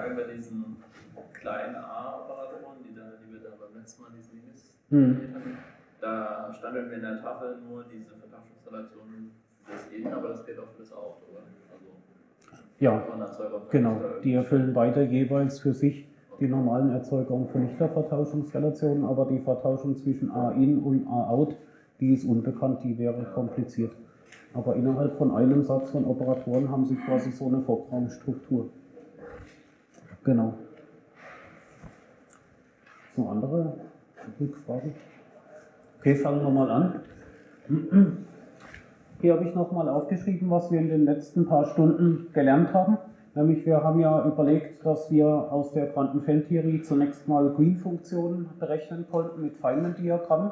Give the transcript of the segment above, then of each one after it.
Frage bei diesen kleinen A-Operatoren, die, die wir da beim letzten Mal diesen Links Hm. hatten. Da stand irgendwie in der Tafel nur diese Vertauschinstallation für das In, aber das geht auch für das Out, oder? Also Ja, genau. Die erfüllen beide jeweils für sich die normalen Erzeugungen für Lichtervertauschungsrelationen, aber die Vertauschung zwischen A-In und A-Out, die ist unbekannt, die wäre kompliziert. Aber innerhalb von einem Satz von Operatoren haben sie quasi so eine Vorraumstruktur. Genau. So andere Rückfragen? Okay, fangen wir mal an. Hier habe ich nochmal aufgeschrieben, was wir in den letzten paar Stunden gelernt haben. Nämlich wir haben ja überlegt, dass wir aus der Quantenfeldtheorie zunächst mal Green-Funktionen berechnen konnten mit Feynman-Diagrammen.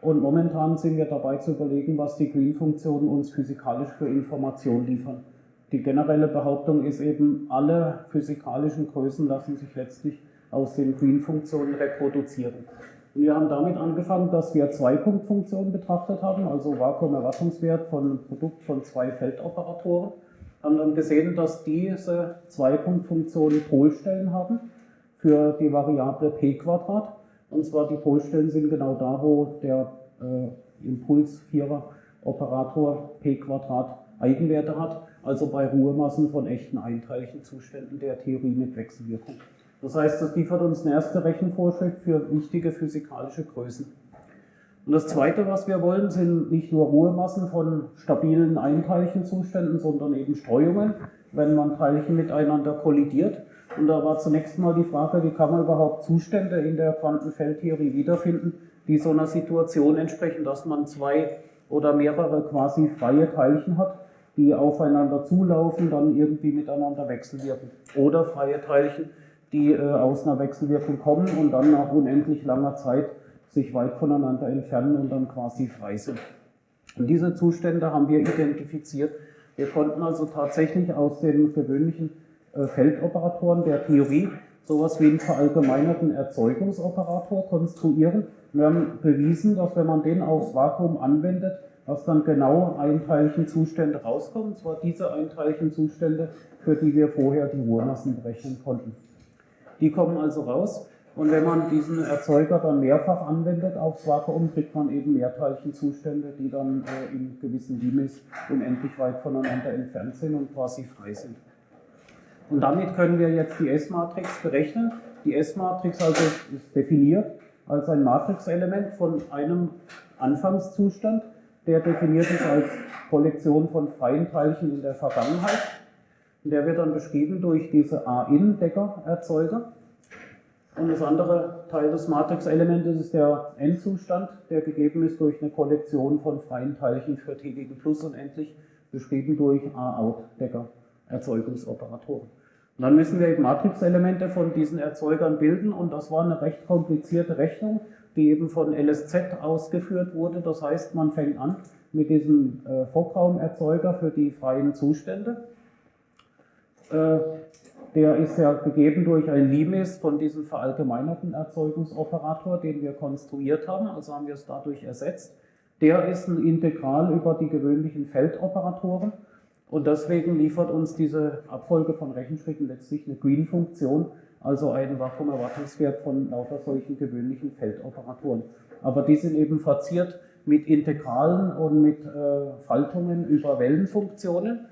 Und momentan sind wir dabei zu überlegen, was die Green-Funktionen uns physikalisch für Informationen liefern. Die generelle Behauptung ist eben, alle physikalischen Größen lassen sich letztlich aus den Green-Funktionen reproduzieren. Und wir haben damit angefangen, dass wir Zwei-Punkt-Funktionen betrachtet haben, also Vakuumerwartungswert von einem Produkt von zwei Feldoperatoren. Haben dann gesehen, dass diese Zwei-Punkt-Funktionen Polstellen haben für die Variable p Quadrat. Und zwar die Polstellen sind genau da, wo der äh, Impuls-Vierer-Operator p Quadrat Eigenwerte hat, also bei Ruhemassen von echten Einteilchenzuständen der Theorie mit Wechselwirkung. Das heißt, das liefert uns eine erste Rechenvorschrift für wichtige physikalische Größen. Und das Zweite, was wir wollen, sind nicht nur Ruhemassen von stabilen Einteilchenzuständen, sondern eben Streuungen, wenn man Teilchen miteinander kollidiert. Und da war zunächst mal die Frage, wie kann man überhaupt Zustände in der Quantenfeldtheorie wiederfinden, die so einer Situation entsprechen, dass man zwei oder mehrere quasi freie Teilchen hat, die aufeinander zulaufen, dann irgendwie miteinander wechselwirken. Oder freie Teilchen, die äh, aus einer Wechselwirkung kommen und dann nach unendlich langer Zeit sich weit voneinander entfernen und dann quasi frei sind. Und diese Zustände haben wir identifiziert. Wir konnten also tatsächlich aus den gewöhnlichen äh, Feldoperatoren der Theorie sowas wie einen verallgemeinerten Erzeugungsoperator konstruieren. Wir haben bewiesen, dass wenn man den aufs Vakuum anwendet, dass dann genau Einteilchenzustände rauskommen, und zwar diese Einteilchenzustände, für die wir vorher die Ruhemassen berechnen konnten. Die kommen also raus und wenn man diesen Erzeuger dann mehrfach anwendet aufs Vakuum, kriegt man eben Mehrteilchenzustände, die dann äh, in gewissen Limits unendlich weit voneinander entfernt sind und quasi frei sind. Und damit können wir jetzt die S-Matrix berechnen. Die S-Matrix also ist definiert als ein Matrixelement von einem Anfangszustand, der definiert ist als Kollektion von freien Teilchen in der Vergangenheit. Und der wird dann beschrieben durch diese A-In-Decker-Erzeuger. Und das andere Teil des Matrixelementes ist der Endzustand, der gegeben ist durch eine Kollektion von freien Teilchen für t gegen plus unendlich, beschrieben durch A-Out-Decker-Erzeugungsoperatoren. Und dann müssen wir eben Matrixelemente von diesen Erzeugern bilden und das war eine recht komplizierte Rechnung, die eben von LSZ ausgeführt wurde. Das heißt, man fängt an mit diesem äh, Fockraumerzeuger für die freien Zustände. Äh, der ist ja gegeben durch ein Limes von diesem verallgemeinerten Erzeugungsoperator, den wir konstruiert haben, also haben wir es dadurch ersetzt. Der ist ein Integral über die gewöhnlichen Feldoperatoren und deswegen liefert uns diese Abfolge von Rechenschritten letztlich eine Green-Funktion, also einen Vakuumerwartungswert von lauter solchen gewöhnlichen Feldoperatoren. Aber die sind eben verziert mit Integralen und mit äh, Faltungen über Wellenfunktionen.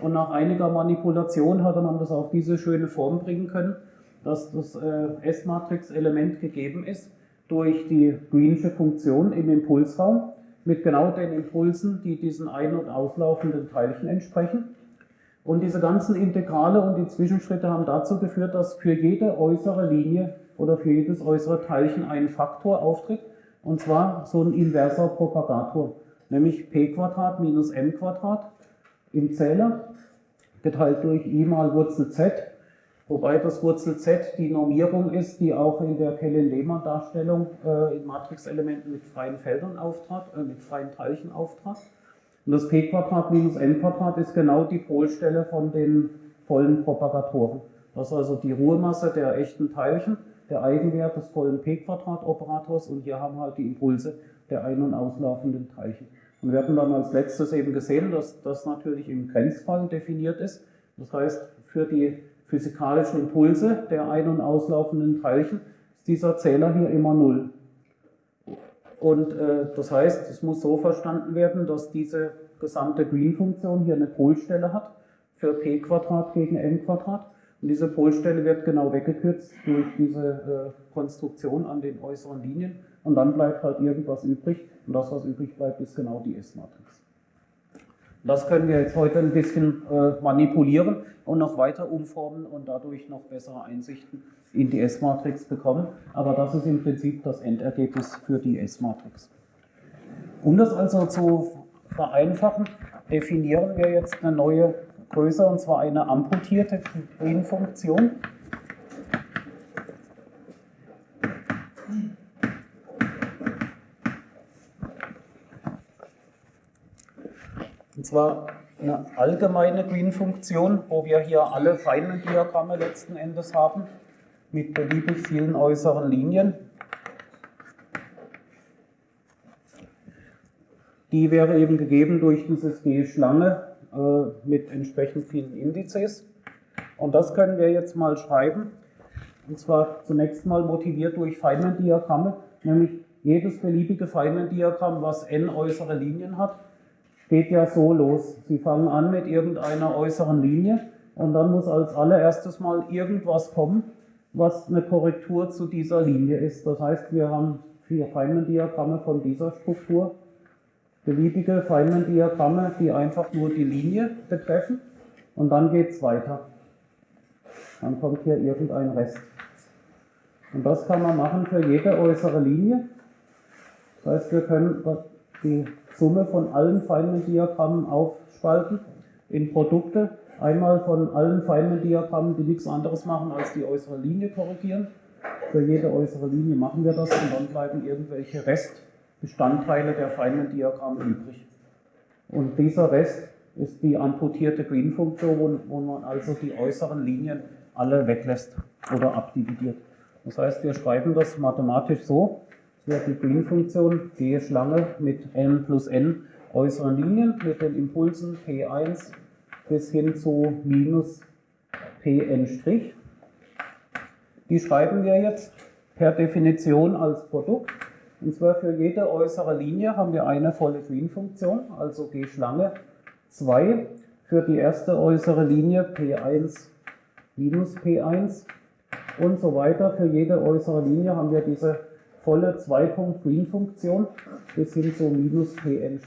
Und nach einiger Manipulation hatte man das auf diese schöne Form bringen können, dass das äh, S-Matrix-Element gegeben ist durch die Greensche Funktion im Impulsraum mit genau den Impulsen, die diesen ein- und auslaufenden Teilchen entsprechen. Und diese ganzen Integrale und die Zwischenschritte haben dazu geführt, dass für jede äußere Linie oder für jedes äußere Teilchen ein Faktor auftritt, und zwar so ein inverser Propagator, nämlich p minus m im Zähler, geteilt durch i mal Wurzel z, wobei das Wurzel z die Normierung ist, die auch in der Kellen-Lehmann-Darstellung äh, in Matrixelementen mit freien Feldern auftrat, äh, mit freien Teilchen auftrat. Und das p Quadrat minus m Quadrat ist genau die Polstelle von den vollen Propagatoren. Das ist also die Ruhemasse der echten Teilchen, der Eigenwert des vollen p Quadrat Operators und hier haben wir halt die Impulse der ein- und auslaufenden Teilchen. Und wir hatten dann als letztes eben gesehen, dass das natürlich im Grenzfall definiert ist. Das heißt, für die physikalischen Impulse der ein- und auslaufenden Teilchen ist dieser Zähler hier immer null. Und äh, das heißt, es muss so verstanden werden, dass diese gesamte Green-Funktion hier eine Polstelle hat für p Quadrat gegen n Quadrat. Und diese Polstelle wird genau weggekürzt durch diese äh, Konstruktion an den äußeren Linien. Und dann bleibt halt irgendwas übrig. Und das, was übrig bleibt, ist genau die S-Matrix. Das können wir jetzt heute ein bisschen äh, manipulieren und noch weiter umformen und dadurch noch bessere Einsichten in die S-Matrix bekommen. Aber das ist im Prinzip das Endergebnis für die S-Matrix. Um das also zu vereinfachen, definieren wir jetzt eine neue Größe und zwar eine amputierte Green-Funktion. Zwar eine allgemeine Green-Funktion, wo wir hier alle Feynman-Diagramme letzten Endes haben, mit beliebig vielen äußeren Linien. Die wäre eben gegeben durch dieses G-Schlange äh, mit entsprechend vielen Indizes. Und das können wir jetzt mal schreiben. Und zwar zunächst mal motiviert durch Feynman-Diagramme, nämlich jedes beliebige Feynman-Diagramm, was n äußere Linien hat, geht ja so los. Sie fangen an mit irgendeiner äußeren Linie und dann muss als allererstes mal irgendwas kommen, was eine Korrektur zu dieser Linie ist. Das heißt, wir haben vier Feynman-Diagramme von dieser Struktur, beliebige Feynman-Diagramme, die einfach nur die Linie betreffen und dann geht es weiter. Dann kommt hier irgendein Rest. Und das kann man machen für jede äußere Linie. Das heißt, wir können die Summe von allen Feynman-Diagrammen aufspalten in Produkte. Einmal von allen Feynman-Diagrammen, die nichts anderes machen, als die äußere Linie korrigieren. Für jede äußere Linie machen wir das und dann bleiben irgendwelche Restbestandteile der Feynman-Diagramme übrig. Und dieser Rest ist die amputierte Green-Funktion, wo man also die äußeren Linien alle weglässt oder abdividiert. Das heißt, wir schreiben das mathematisch so, wird die Green-Funktion G Schlange mit n plus n äußeren Linien mit den Impulsen P1 bis hin zu minus Pn'. Die schreiben wir jetzt per Definition als Produkt. Und zwar für jede äußere Linie haben wir eine volle Green-Funktion, also G Schlange 2. Für die erste äußere Linie P1 minus P1 und so weiter. Für jede äußere Linie haben wir diese volle 2-Punkt-Green-Funktion bis hin zu minus Pn',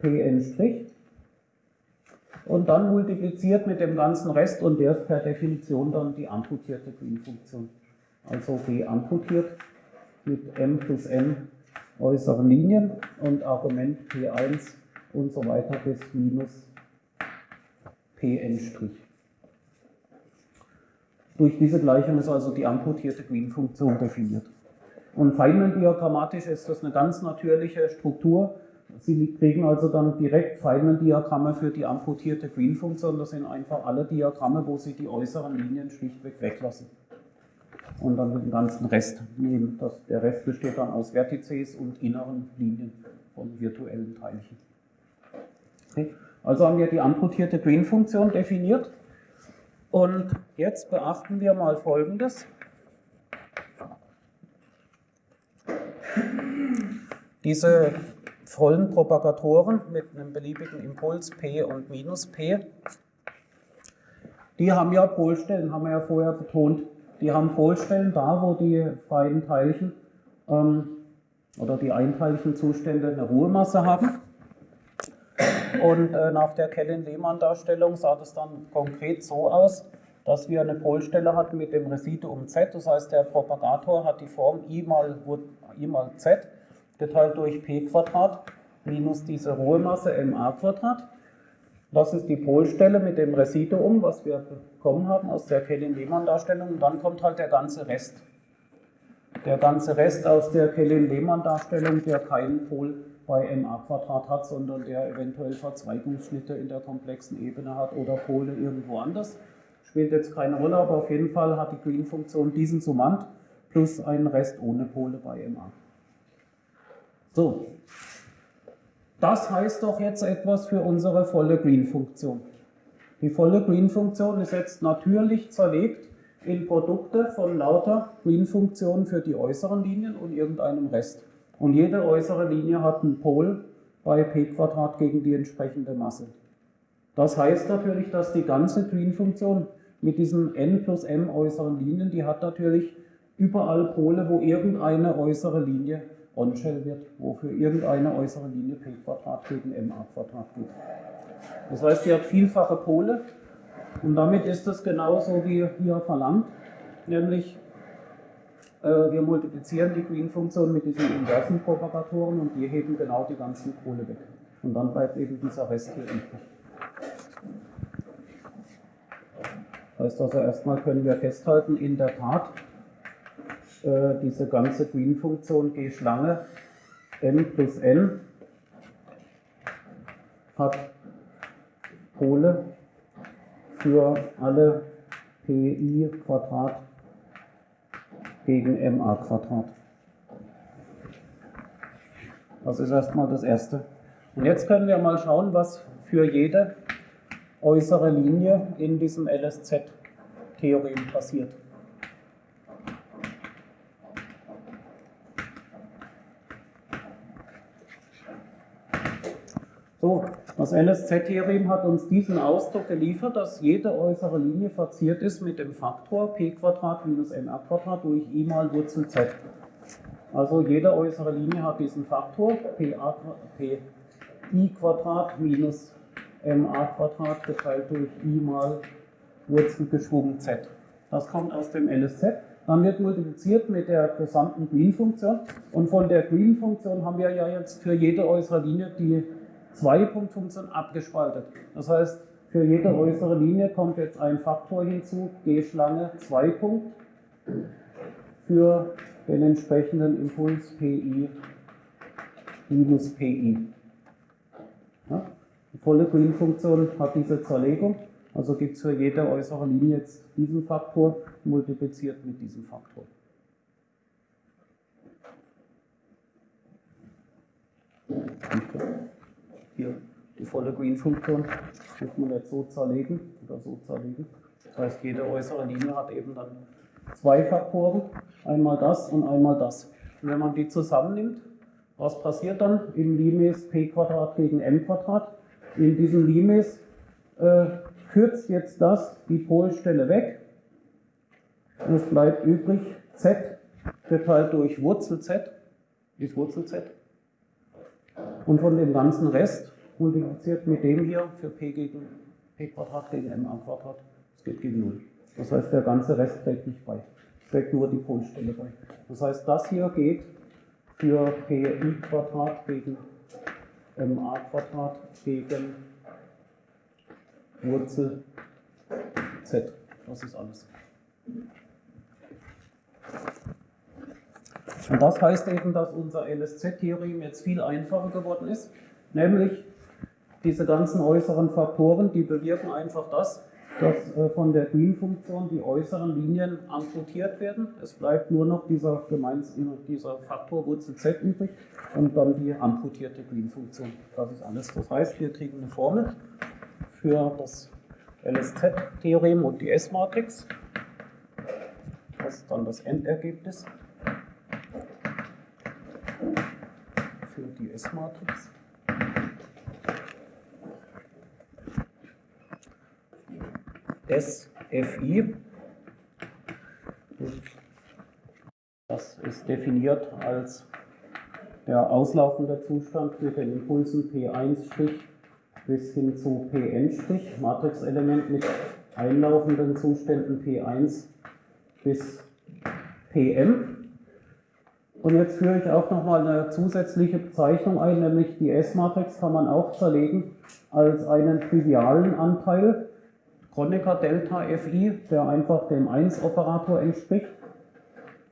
Pn'. Und dann multipliziert mit dem ganzen Rest und der ist per Definition dann die amputierte Green-Funktion. Also G amputiert mit m plus n äußeren Linien und Argument P1 und so weiter bis minus Pn'. Durch diese Gleichung ist also die amputierte Green-Funktion definiert. Und Feynman-diagrammatisch ist das eine ganz natürliche Struktur. Sie kriegen also dann direkt Feynman-Diagramme für die amputierte Green-Funktion. Das sind einfach alle Diagramme, wo Sie die äußeren Linien schlichtweg weglassen. Und dann den ganzen Rest nehmen. Das, der Rest besteht dann aus Vertices und inneren Linien von virtuellen Teilchen. Okay. Also haben wir die amputierte Green-Funktion definiert. Und jetzt beachten wir mal Folgendes. Diese vollen Propagatoren mit einem beliebigen Impuls P und minus P, die haben ja Polstellen, haben wir ja vorher betont. Die haben Polstellen da, wo die freien Teilchen ähm, oder die Einteilchenzustände eine Ruhemasse haben. Und äh, nach der Kellen-Lehmann-Darstellung sah das dann konkret so aus, dass wir eine Polstelle hatten mit dem Residuum z. Das heißt, der Propagator hat die Form i mal, i mal z geteilt durch p Quadrat minus diese Ruhemasse ma Quadrat. Das ist die Polstelle mit dem Residuum, was wir bekommen haben aus der Kellin-Lehmann-Darstellung. Und dann kommt halt der ganze Rest. Der ganze Rest aus der Kellin-Lehmann-Darstellung, der keinen Pol bei ma Quadrat hat, sondern der eventuell Verzweigungsschnitte in der komplexen Ebene hat oder Pole irgendwo anders. Spielt jetzt keine Rolle, aber auf jeden Fall hat die Green-Funktion diesen Summand plus einen Rest ohne Pole bei ma. So, das heißt doch jetzt etwas für unsere volle Green-Funktion. Die volle Green-Funktion ist jetzt natürlich zerlegt in Produkte von lauter Green-Funktionen für die äußeren Linien und irgendeinem Rest. Und jede äußere Linie hat einen Pol bei p gegen die entsprechende Masse. Das heißt natürlich, dass die ganze Green-Funktion mit diesen n plus m äußeren Linien, die hat natürlich überall Pole, wo irgendeine äußere Linie On-Shell wird, wo für irgendeine äußere Linie p Quadrat gegen ma Quadrat geht. Das heißt, die hat vielfache Pole und damit ist es genauso wie hier verlangt, nämlich äh, wir multiplizieren die Green-Funktion mit diesen inversen Propagatoren und die heben genau die ganzen Pole weg. Und dann bleibt eben dieser Rest hier übrig. Heißt also erstmal können wir festhalten, in der Tat, äh, diese ganze Green-Funktion G-Schlange m plus n hat Pole für alle pi Quadrat gegen ma Quadrat. Das ist erstmal das Erste. Und jetzt können wir mal schauen, was für jede äußere Linie in diesem LSZ-Theorem passiert. So, das LSZ-Theorem hat uns diesen Ausdruck geliefert, dass jede äußere Linie verziert ist mit dem Faktor p minus ma durch i mal Wurzel z. Also jede äußere Linie hat diesen Faktor p i minus ma geteilt durch i mal Wurzel geschwungen z. Das kommt aus dem LSZ. Dann wird multipliziert mit der gesamten Green-Funktion. Und von der Green-Funktion haben wir ja jetzt für jede äußere Linie die Zwei-Punkt-Funktion abgespaltet. Das heißt, für jede äußere Linie kommt jetzt ein Faktor hinzu, G-Schlange 2 Punkt, für den entsprechenden Impuls PI minus PI. Ja? Die volle Green-Funktion hat diese Zerlegung, also gibt es für jede äußere Linie jetzt diesen Faktor multipliziert mit diesem Faktor. Hier die volle Green-Funktion muss man jetzt so zerlegen oder so zerlegen. Das heißt, jede äußere Linie hat eben dann zwei Faktoren, einmal das und einmal das. Und wenn man die zusammennimmt, was passiert dann im Limes p gegen m In diesem Limes äh, kürzt jetzt das die Polstelle weg und es bleibt übrig z geteilt durch Wurzel z, ist Wurzel z und von dem ganzen Rest multipliziert mit dem hier für p gegen p Quadrat gegen m am Quadrat, das geht gegen 0. Das heißt, der ganze Rest trägt nicht bei. Es trägt nur die Polstelle bei. Das heißt, das hier geht für pi Quadrat gegen ma Quadrat gegen Wurzel z. Das ist alles. Und das heißt eben, dass unser LSZ-Theorem jetzt viel einfacher geworden ist, nämlich diese ganzen äußeren Faktoren, die bewirken einfach das, dass äh, von der Green-Funktion die äußeren Linien amputiert werden. Es bleibt nur noch dieser, dieser Faktor Wurzel z übrig und dann die amputierte Green-Funktion. Das ist alles. Das heißt, wir kriegen eine Formel für das LSZ-Theorem und die S-Matrix. Das ist dann das Endergebnis. für die S-Matrix. SFI. Das ist definiert als der auslaufende Zustand mit den Impulsen P1' bis hin zu Pn', Matrixelement mit einlaufenden Zuständen P1 bis Pm. Und jetzt führe ich auch nochmal eine zusätzliche Bezeichnung ein, nämlich die S-Matrix kann man auch zerlegen als einen trivialen Anteil, Kronecker Delta Fi, der einfach dem 1-Operator entspricht,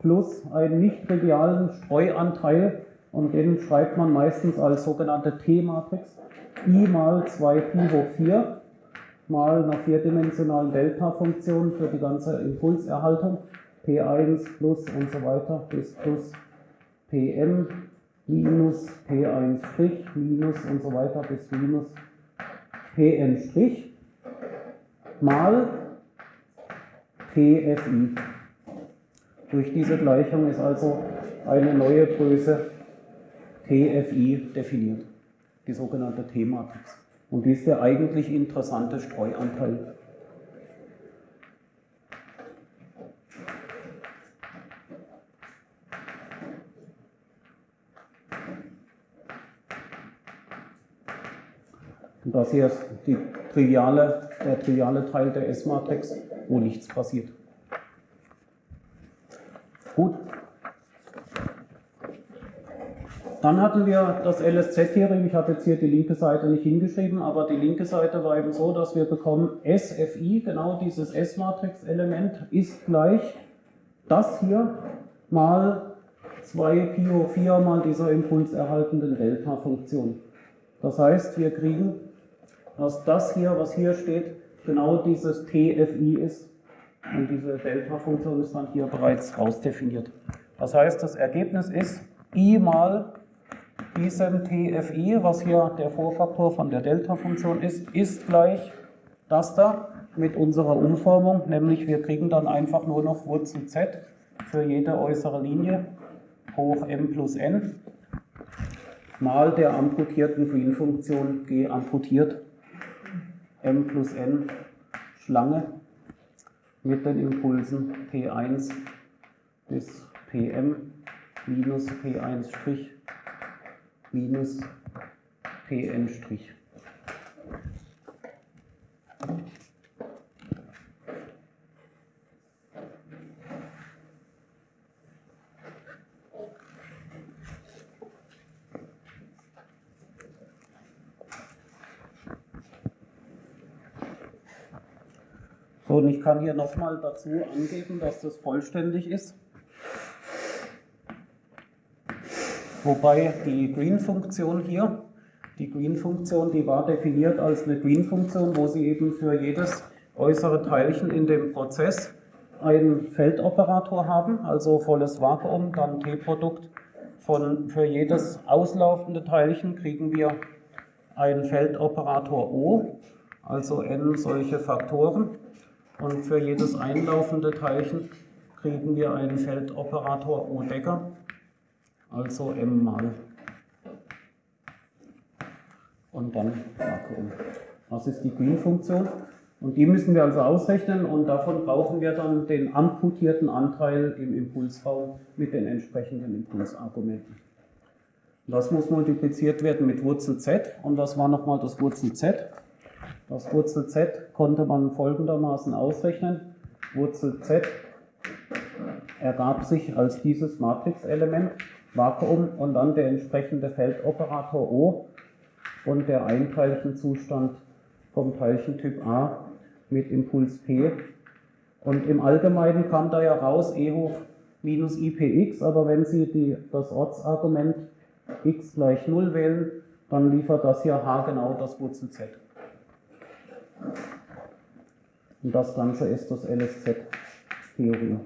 plus einen nicht trivialen Streuanteil, und den schreibt man meistens als sogenannte T-Matrix, i mal 2 Pi hoch 4 mal einer vierdimensionalen Delta-Funktion für die ganze Impulserhaltung, P1 plus und so weiter bis plus Pm minus P1 Strich minus und so weiter bis minus Pn. Mal TFI. Durch diese Gleichung ist also eine neue Größe TFI definiert, die sogenannte T-Matrix. Und die ist der eigentlich interessante Streuanteil. Und das hier ist die triviale, der triviale Teil der S-Matrix, wo nichts passiert. Gut. Dann hatten wir das LSZ-Theorem. Ich habe jetzt hier die linke Seite nicht hingeschrieben, aber die linke Seite war eben so, dass wir bekommen SFI, genau dieses S-Matrix-Element, ist gleich das hier mal 2 Pi hoch 4 mal dieser impulserhaltenden Delta-Funktion. Das heißt, wir kriegen dass das hier, was hier steht, genau dieses TFI ist. Und diese Delta-Funktion ist dann hier bereits rausdefiniert. Das heißt, das Ergebnis ist i mal diesem TFI, was hier der Vorfaktor von der Delta-Funktion ist, ist gleich das da mit unserer Umformung, nämlich wir kriegen dann einfach nur noch Wurzel z für jede äußere Linie hoch m plus n mal der amputierten Green-Funktion g amputiert m plus n Schlange mit den Impulsen P1 bis Pm minus P1' minus Pn'. Und ich kann hier nochmal dazu angeben, dass das vollständig ist. Wobei die Green-Funktion hier, die Green-Funktion, die war definiert als eine Green-Funktion, wo Sie eben für jedes äußere Teilchen in dem Prozess einen Feldoperator haben, also volles Vakuum, dann T-Produkt. Für jedes auslaufende Teilchen kriegen wir einen Feldoperator O, also n solche Faktoren. Und für jedes einlaufende Teilchen kriegen wir einen Feldoperator O Decker, also m mal. Und dann Vakuum. Das ist die Green-Funktion. Und die müssen wir also ausrechnen und davon brauchen wir dann den amputierten Anteil im Impulsraum mit den entsprechenden Impulsargumenten. Das muss multipliziert werden mit Wurzel z und das war nochmal das Wurzel z. Das Wurzel z konnte man folgendermaßen ausrechnen. Wurzel z ergab sich als dieses Matrixelement, Vakuum und dann der entsprechende Feldoperator O und der Einteilchenzustand vom Teilchentyp A mit Impuls P. Und im Allgemeinen kam da ja raus E hoch minus IPX, aber wenn Sie die, das Ortsargument x gleich 0 wählen, dann liefert das hier H genau das Wurzel Z. Und das Ganze ist das LSZ-Theorie.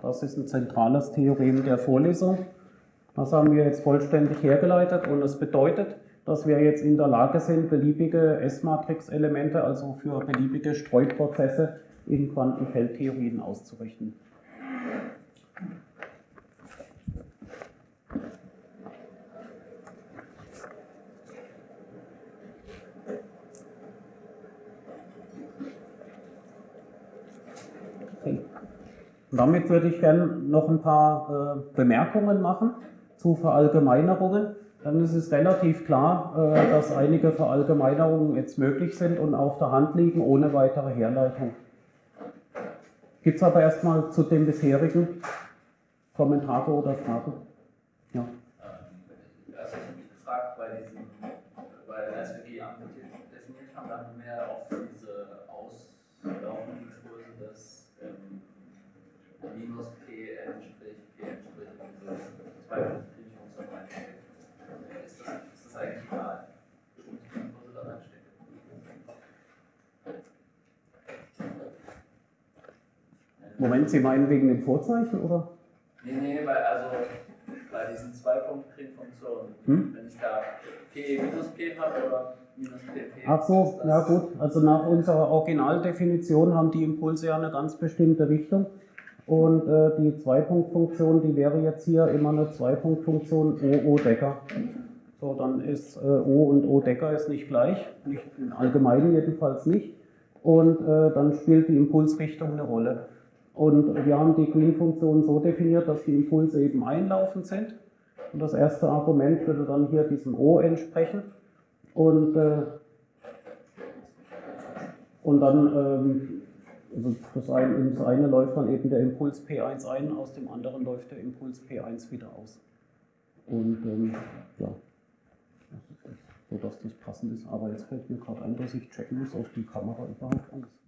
Das ist ein zentrales Theorem der Vorlesung. Das haben wir jetzt vollständig hergeleitet und es bedeutet, dass wir jetzt in der Lage sind, beliebige S-Matrix-Elemente, also für beliebige Streuprozesse in Quantenfeldtheorien auszurichten. Damit würde ich gerne noch ein paar äh, Bemerkungen machen zu Verallgemeinerungen dann ist es relativ klar, äh, dass einige Verallgemeinerungen jetzt möglich sind und auf der Hand liegen, ohne weitere Herleitung. Gibt es aber erstmal zu dem bisherigen Kommentare oder Fragen? Ja. Ähm, also ich habe mich gefragt, bei diesem, weil als wir die Ampel definiert haben, dann mehr auf diese auslaufenden Kurse das ähm, minus P entspricht P entspricht 2 Moment, Sie meinen wegen dem Vorzeichen oder? Nee, nee, weil also bei diesen zwei Funktionen, Hm? wenn ich da P minus P habe oder minus PP. Ach so, ja gut. Also nach unserer Originaldefinition haben die Impulse ja eine ganz bestimmte Richtung. Und äh, die Zweipunktfunktion, die wäre jetzt hier immer eine Zweipunktfunktion O, O Decker. So, dann ist äh, O und O Decker ist nicht gleich, nicht im Allgemeinen jedenfalls nicht. Und äh, dann spielt die Impulsrichtung eine Rolle. Und wir haben die Green-Funktion so definiert, dass die Impulse eben einlaufend sind. Und das erste Argument würde dann hier diesem O entsprechen. Und, äh, und dann, ähm, also das eine, in das eine läuft dann eben der Impuls P1 ein, aus dem anderen läuft der Impuls P1 wieder aus. Und ähm, ja, das ist das, so dass das passend ist. Aber jetzt fällt mir gerade ein, dass ich checken muss, ob die Kamera überhaupt an ist.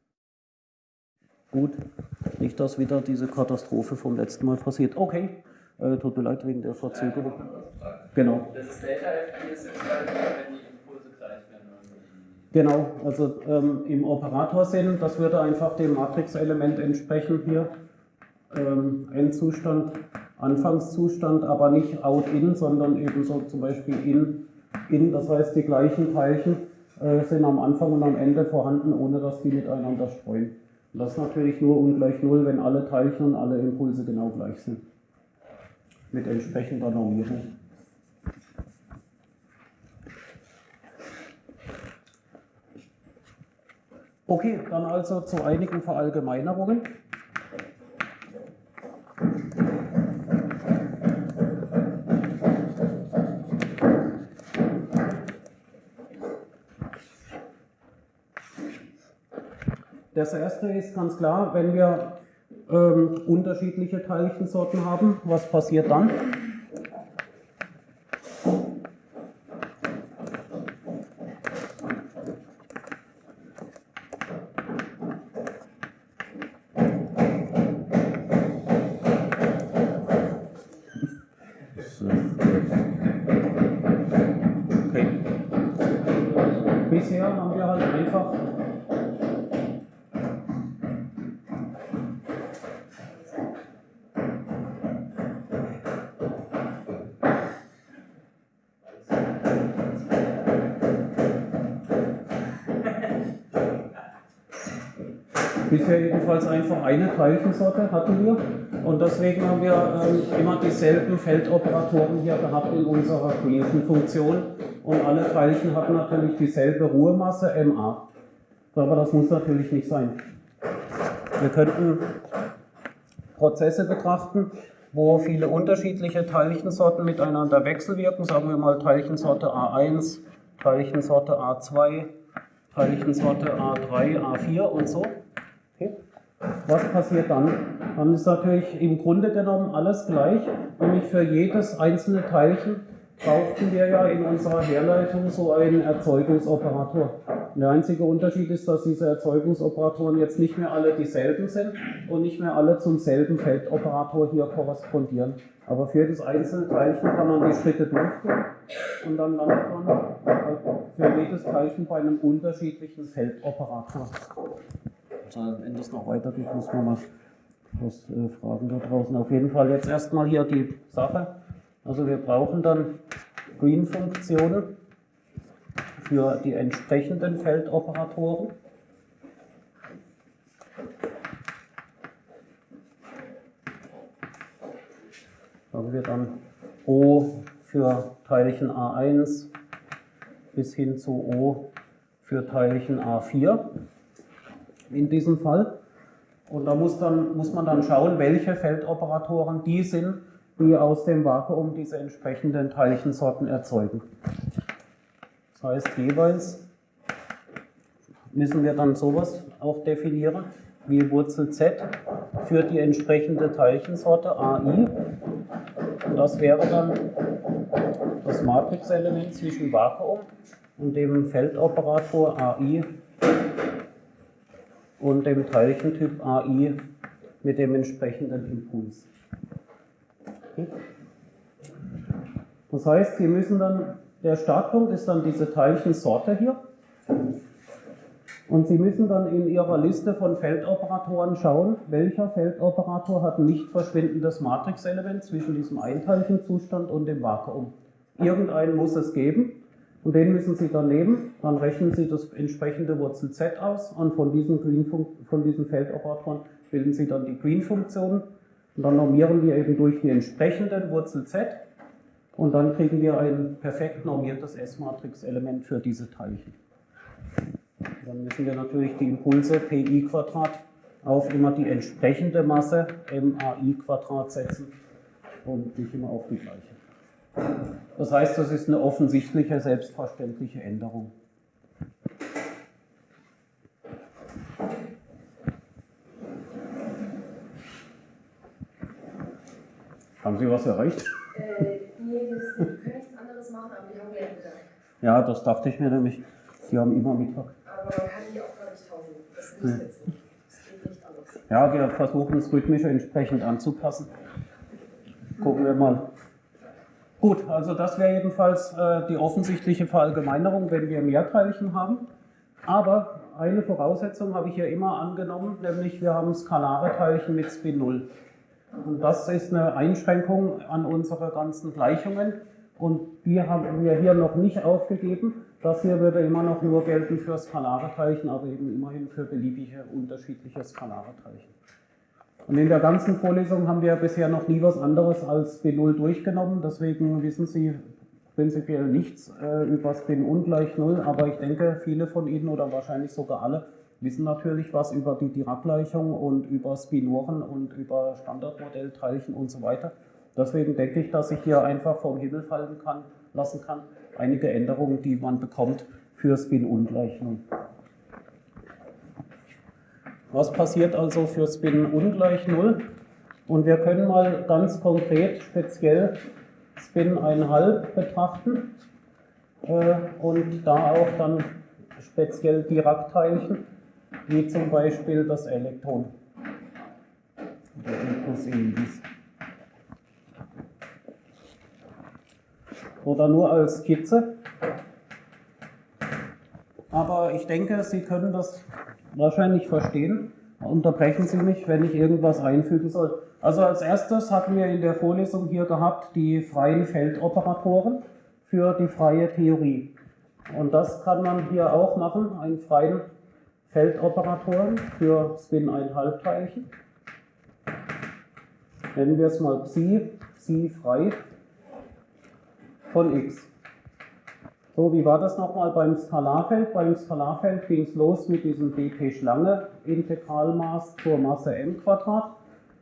Gut, nicht, dass wieder diese Katastrophe vom letzten Mal passiert. Okay, äh, tut mir leid wegen der Verzögerung. Genau. Das ist Delta ist wenn die Impulse gleich werden. Also Genau, also ähm, im Operatorsinn, das würde einfach dem Matrixelement entsprechen hier. Ähm, Endzustand, Anfangszustand, aber nicht out-in, sondern eben so zum Beispiel in, in, das heißt die gleichen Teilchen äh, sind am Anfang und am Ende vorhanden, ohne dass die miteinander streuen. Und das ist natürlich nur ungleich Null, wenn alle Teilchen und alle Impulse genau gleich sind. Mit entsprechender Normierung. Okay, dann also zu einigen Verallgemeinerungen. Das erste ist ganz klar, wenn wir ähm, unterschiedliche Teilchensorten haben, was passiert dann? Jedenfalls einfach eine Teilchensorte hatten wir und deswegen haben wir ähm, immer dieselben Feldoperatoren hier gehabt in unserer Greenfen-Funktion und alle Teilchen hatten natürlich dieselbe Ruhemasse MA. Aber das muss natürlich nicht sein. Wir könnten Prozesse betrachten, wo viele unterschiedliche Teilchensorten miteinander wechselwirken. Sagen wir mal Teilchensorte A1, Teilchensorte A2, Teilchensorte A3, A4 und so. Was passiert dann? Dann ist natürlich im Grunde genommen alles gleich, nämlich für jedes einzelne Teilchen brauchten wir ja in unserer Herleitung so einen Erzeugungsoperator. Der einzige Unterschied ist, dass diese Erzeugungsoperatoren jetzt nicht mehr alle dieselben sind und nicht mehr alle zum selben Feldoperator hier korrespondieren. Aber für das einzelne Teilchen kann man die Schritte durchführen und dann landet man für jedes Teilchen bei einem unterschiedlichen Feldoperator. Wenn das noch weitergeht, muss man mal was äh, fragen da draußen. Auf jeden Fall jetzt erstmal hier die Sache. Also wir brauchen dann Green-Funktionen für die entsprechenden Feldoperatoren. Sagen wir dann O für Teilchen A1 bis hin zu O für Teilchen A4 in diesem Fall. Und da muss, dann, muss man dann schauen, welche Feldoperatoren die sind, die aus dem Vakuum diese entsprechenden Teilchensorten erzeugen. Das heißt, jeweils müssen wir dann sowas auch definieren, wie Wurzel Z für die entsprechende Teilchensorte AI. Und das wäre dann das Matrixelement zwischen Vakuum und dem Feldoperator AI und dem Teilchentyp AI mit dem entsprechenden Impuls. Das heißt, wir müssen dann, der Startpunkt ist dann diese Teilchensorte hier. Und Sie müssen dann in Ihrer Liste von Feldoperatoren schauen, welcher Feldoperator hat ein nicht verschwindendes Matrixelement zwischen diesem Einteilchenzustand und dem Vakuum. Irgendeinen muss es geben und den müssen Sie dann nehmen. Dann rechnen Sie das entsprechende Wurzel z aus und von diesen, Green von diesen Feldoperatoren bilden Sie dann die Green-Funktionen und dann normieren wir eben durch die entsprechenden Wurzel z und dann kriegen wir ein perfekt normiertes S-Matrix-Element für diese Teilchen. Dann müssen wir natürlich die Impulse pi auf immer die entsprechende Masse MAI setzen und nicht immer auf die gleiche. Das heißt, das ist eine offensichtliche, selbstverständliche Änderung. Haben Sie was erreicht? Äh, nee, die können nichts anderes machen, aber die haben Mittag. Ja, das dachte ich mir nämlich. Die haben immer Mittag. Aber man kann die auch gar nicht tauschen. Das geht jetzt nicht. Das geht nicht anders. Ja, wir versuchen es rhythmisch entsprechend anzupassen. Gucken wir mal. Gut, also das wäre jedenfalls äh, die offensichtliche Verallgemeinerung, wenn wir Mehrteilchen haben. Aber eine Voraussetzung habe ich ja immer angenommen, nämlich wir haben skalare Teilchen mit Spin 0. Und das ist eine Einschränkung an unsere ganzen Gleichungen. Und die haben wir hier noch nicht aufgegeben. Das hier würde immer noch nur gelten für skalare Teilchen, aber eben immerhin für beliebige unterschiedliche skalare Teilchen. Und in der ganzen Vorlesung haben wir bisher noch nie was anderes als B0 durchgenommen. Deswegen wissen Sie prinzipiell nichts äh, über Spin ungleich 0, aber ich denke, viele von Ihnen oder wahrscheinlich sogar alle wissen natürlich was über die Dirac-Gleichung und über Spinoren und über Standardmodellteilchen und so weiter. Deswegen denke ich, dass ich hier einfach vom Himmel fallen kann, lassen kann, einige Änderungen, die man bekommt für Spin-Ungleich 0. Was passiert also für Spin ungleich 0? Und wir können mal ganz konkret speziell Spin 1,5 betrachten äh, und da auch dann speziell Dirac-Teilchen wie zum Beispiel das Elektron. Oder nur als Skizze. Aber ich denke, Sie können das wahrscheinlich verstehen. Unterbrechen Sie mich, wenn ich irgendwas einfügen soll. Also als erstes hatten wir in der Vorlesung hier gehabt die freien Feldoperatoren für die freie Theorie. Und das kann man hier auch machen, einen freien Feldoperatoren für Spin-1,5-Teilchen. Nennen wir es mal Psi, Psi frei von x. So, wie war das nochmal beim Skalarfeld? Beim Skalarfeld ging es los mit diesem dp-Schlange-Integralmaß zur Masse m Quadrat.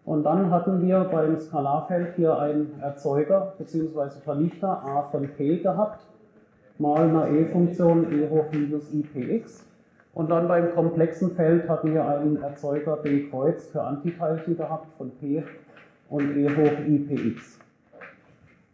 Und dann hatten wir beim Skalarfeld hier einen Erzeuger bzw. Vernichter a von p gehabt, mal eine e-Funktion e hoch minus ipx. Und dann beim komplexen Feld hatten wir einen Erzeuger B Kreuz für Antiteilchen gehabt von P und E hoch IPX.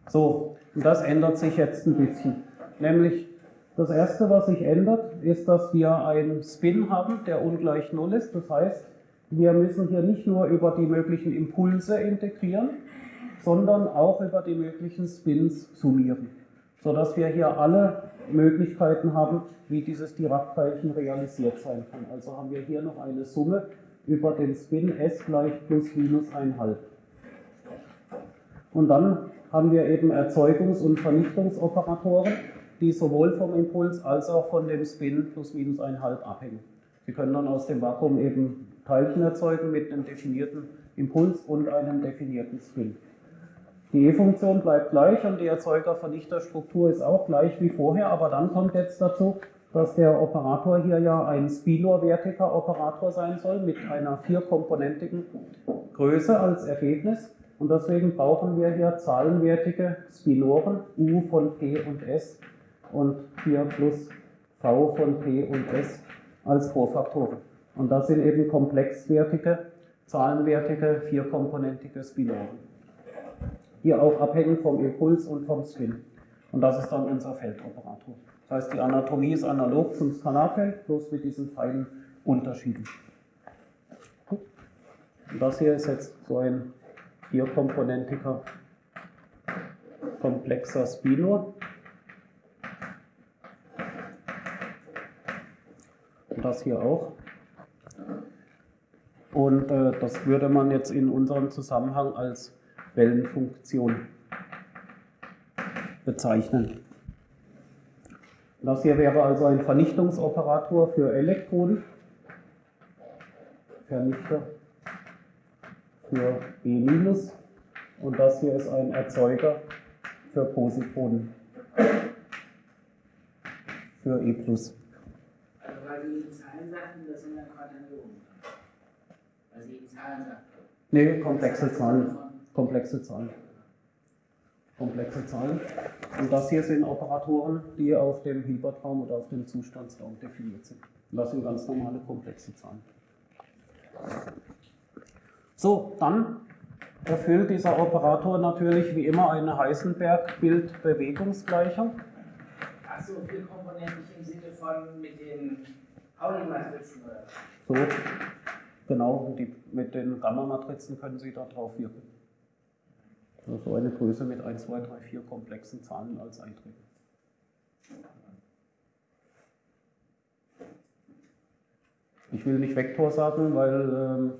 So, und das ändert sich jetzt ein bisschen. Nämlich das erste, was sich ändert, ist, dass wir einen Spin haben, der ungleich 0 ist. Das heißt, wir müssen hier nicht nur über die möglichen Impulse integrieren, sondern auch über die möglichen Spins summieren, sodass wir hier alle Möglichkeiten haben, wie dieses Dirac-Teilchen realisiert sein kann. Also haben wir hier noch eine Summe über den Spin S gleich plus minus 1,5. Und dann haben wir eben Erzeugungs- und Vernichtungsoperatoren, die sowohl vom Impuls als auch von dem Spin plus minus 1,5 abhängen. Sie können dann aus dem Vakuum eben Teilchen erzeugen mit einem definierten Impuls und einem definierten Spin. Die E-Funktion bleibt gleich und die Erzeuger-Vernichter-Struktur ist auch gleich wie vorher, aber dann kommt jetzt dazu, dass der Operator hier ja ein spinor-wertiger Operator sein soll mit einer vierkomponentigen Größe als Ergebnis. Und deswegen brauchen wir hier zahlenwertige Spinoren U von P und S und 4 plus V von P und S als Vorfaktoren. Und das sind eben komplexwertige, zahlenwertige, vierkomponentige Spinoren die auch abhängen vom Impuls und vom Spin. Und das ist dann unser Feldoperator. Das heißt, die Anatomie ist analog zum Skalarfeld, bloß mit diesen feinen Unterschieden. Und das hier ist jetzt so ein vierkomponentiger komplexer Spinor. Das hier auch. Und äh, das würde man jetzt in unserem Zusammenhang als Wellenfunktion bezeichnen. Das hier wäre also ein Vernichtungsoperator für Elektroden. Vernichter für E- und das hier ist ein Erzeuger für Positronen für E+. Weil Sie eben Zahlen sagten, das sind dann Quaternionen. Weil Sie eben Zahlen sagten. Nee, komplexe Zahlen. Komplexe Zahlen. Komplexe Zahlen. Und das hier sind Operatoren, die auf dem Hilbertraum oder auf dem Zustandsraum definiert sind. Und das sind ganz normale komplexe Zahlen. So, dann erfüllt dieser Operator natürlich wie immer eine Heisenberg-Bild-Bewegungsgleichung. Achso, vier Komponenten im Sinne von mit den So, genau, die, mit den Gamma-Matrizen können Sie da drauf wirken. Also so eine Größe mit 1, 2, 3, 4 komplexen Zahlen als Einträge. Ich will nicht Vektor sagen, weil ähm,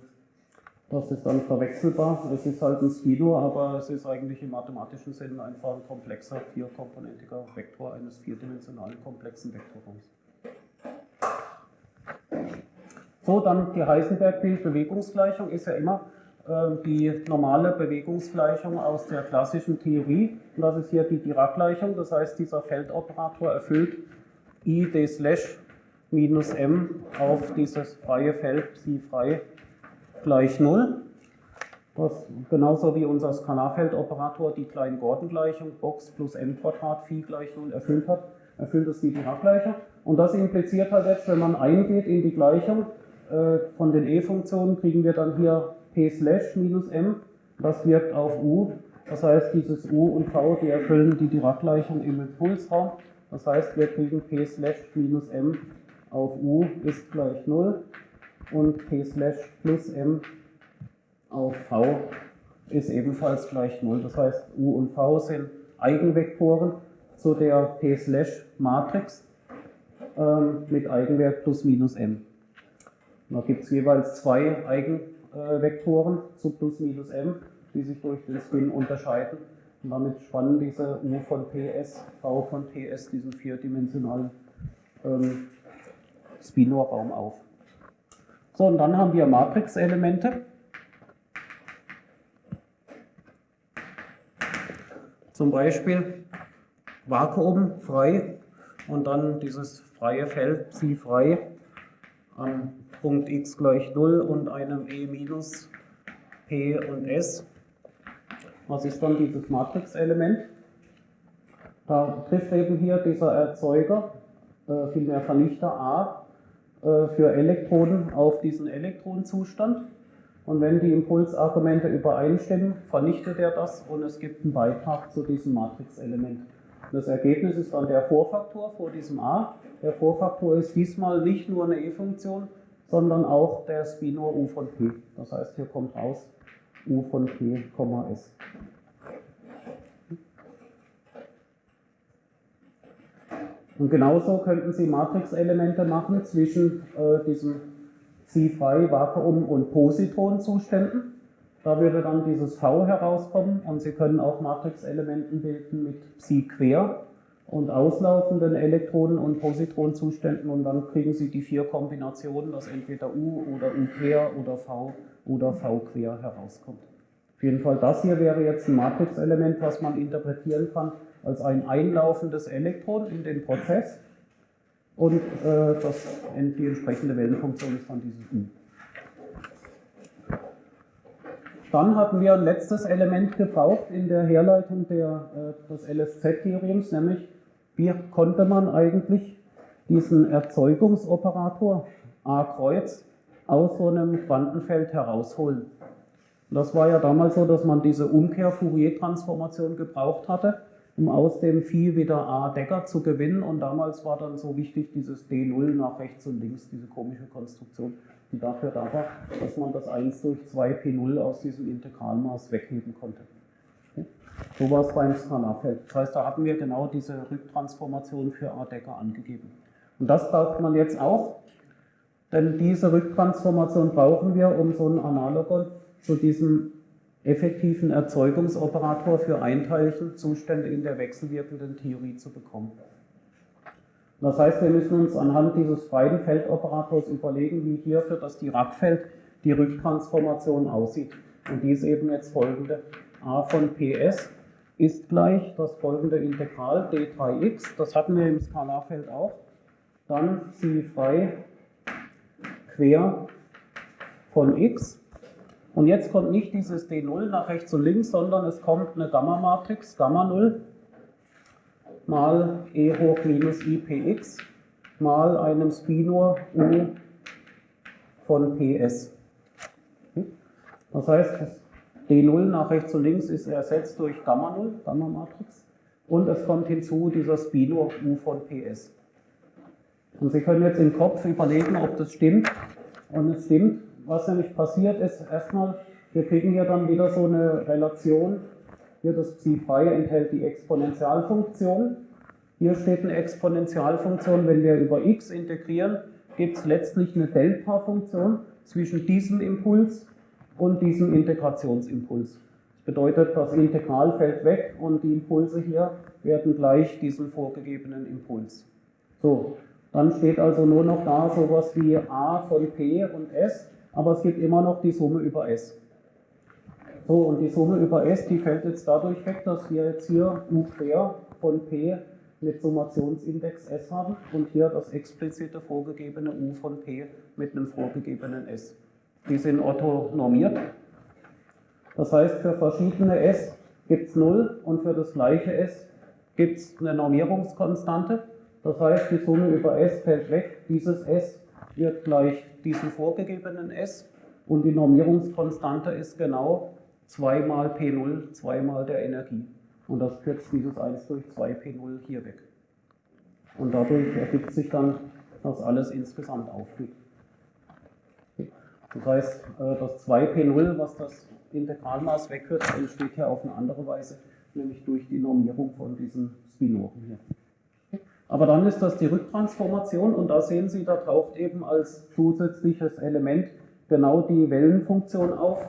das ist dann verwechselbar. Es ist halt ein Spino, aber es ist eigentlich im mathematischen Sinne einfach ein komplexer, vierkomponentiger Vektor eines vierdimensionalen komplexen Vektorraums. So, dann die Heisenberg-Bild-Bewegungsgleichung ist ja immer äh, die normale Bewegungsgleichung aus der klassischen Theorie. Und das ist hier die Dirac-Gleichung. Das heißt, dieser Feldoperator erfüllt i d slash minus m auf dieses freie Feld psi frei gleich 0. Was genauso wie unser Skalarfeldoperator die Klein-Gordon-Gleichung Box plus m Quadrat Phi gleich 0 erfüllt hat, erfüllt es die Dirac-Gleichung. Und das impliziert halt jetzt, wenn man eingeht in die Gleichung von den e-Funktionen, kriegen wir dann hier p slash minus m, das wirkt auf u. Das heißt, dieses u und v, die erfüllen die Dirac-Gleichung im Impulsraum. Das heißt, wir kriegen p slash minus m auf u ist gleich 0 und p slash plus m auf v ist ebenfalls gleich 0. Das heißt, u und v sind Eigenvektoren zu der p slash Matrix ähm, mit Eigenwert plus minus m. Da gibt es jeweils zwei Eigenvektoren zu plus minus m, die sich durch den Spin unterscheiden. Und damit spannen diese u von ps, v von ps diesen vierdimensionalen ähm, Spinor-Raum auf. So, und dann haben wir Matrixelemente. Zum Beispiel Vakuum frei und dann dieses freie Feld Psi frei am Punkt x gleich 0 und einem e minus p und s. Was ist dann dieses Matrixelement? Da trifft eben hier dieser Erzeuger, äh, vielmehr Vernichter A, äh, für Elektroden auf diesen Elektronenzustand. Und wenn die Impulsargumente übereinstimmen, vernichtet er das und es gibt einen Beitrag zu diesem Matrixelement. Das Ergebnis ist dann der Vorfaktor vor diesem A. Der Vorfaktor ist diesmal nicht nur eine E-Funktion, sondern auch der Spinor U von P. Das heißt, hier kommt raus U von P, S. Und genauso könnten Sie Matrixelemente machen zwischen äh, diesem Psi-frei, Vakuum und Positronzuständen. Da würde dann dieses V herauskommen und Sie können auch Matrixelementen bilden mit Psi-quer und auslaufenden Elektronen- und Positronzuständen und dann kriegen Sie die vier Kombinationen, dass entweder U oder U quer oder V oder V quer herauskommt. Auf jeden Fall das hier wäre jetzt ein Matrixelement, was man interpretieren kann als ein einlaufendes Elektron in den Prozess und äh, das, die entsprechende Wellenfunktion ist dann dieses U. Dann hatten wir ein letztes Element gebraucht in der Herleitung der, äh, des LSZ-Theorems, nämlich wie konnte man eigentlich diesen Erzeugungsoperator A Kreuz aus so einem Quantenfeld herausholen. Das war ja damals so, dass man diese Umkehr-Fourier-Transformation gebraucht hatte um aus dem Phi wieder A Decker zu gewinnen. Und damals war dann so wichtig dieses D0 nach rechts und links, diese komische Konstruktion, die dafür da war, dass man das 1 durch 2 P0 aus diesem Integralmaß wegheben konnte. Es beim Skalarfeld. Das heißt, da hatten wir genau diese Rücktransformation für A Decker angegeben. Und das braucht man jetzt auch Denn diese Rücktransformation brauchen wir, um so einen Analogon zu diesem effektiven Erzeugungsoperator für Einteilchenzustände in der wechselwirkenden Theorie zu bekommen. Das heißt, wir müssen uns anhand dieses freien Feldoperators überlegen, wie hier für das Dirac-Feld die Rücktransformation aussieht. Und die ist eben jetzt folgende. A von ps ist gleich das folgende Integral d3x, das hatten wir im Skalarfeld auch. Dann sie frei quer von x. Und jetzt kommt nicht dieses d0 nach rechts und links, sondern es kommt eine Gamma-Matrix, Gamma 0, mal e hoch minus i px mal einem Spinor u von ps. Das heißt, das d0 nach rechts und links ist ersetzt durch Gamma 0, Gamma-Matrix. Und es kommt hinzu dieser Spinor u von ps. Und Sie können jetzt im Kopf überlegen, ob das stimmt. Und es stimmt. Was nämlich passiert ist, erstmal, wir kriegen hier dann wieder so eine Relation. Hier das Psi-Frei enthält die Exponentialfunktion. Hier steht eine Exponentialfunktion, wenn wir über x integrieren, gibt es letztlich eine Delta-Funktion zwischen diesem Impuls und diesem Integrationsimpuls. Das bedeutet, das Integral fällt weg und die Impulse hier werden gleich diesem vorgegebenen Impuls. So, dann steht also nur noch da sowas wie a von p und s, aber es gibt immer noch die Summe über s. So, und die Summe über s, die fällt jetzt dadurch weg, dass wir jetzt hier u quer von p mit Summationsindex s haben und hier das explizite vorgegebene u von p mit einem vorgegebenen s. Die sind orthonormiert. Das heißt, für verschiedene s gibt es 0 und für das gleiche s gibt es eine Normierungskonstante. Das heißt, die Summe über S fällt weg. Dieses S wird gleich diesem vorgegebenen S und die Normierungskonstante ist genau 2 mal P0, 2 mal der Energie. Und das kürzt dieses 1 durch 2 P0 hier weg. Und dadurch ergibt sich dann, dass alles insgesamt aufgeht. Das heißt, äh, das 2P0, was das Integralmaß wegkürzt, entsteht hier auf eine andere Weise, nämlich durch die Normierung von diesen Spinoren hier. Aber dann ist das die Rücktransformation und da sehen Sie, da taucht eben als zusätzliches Element genau die Wellenfunktion auf,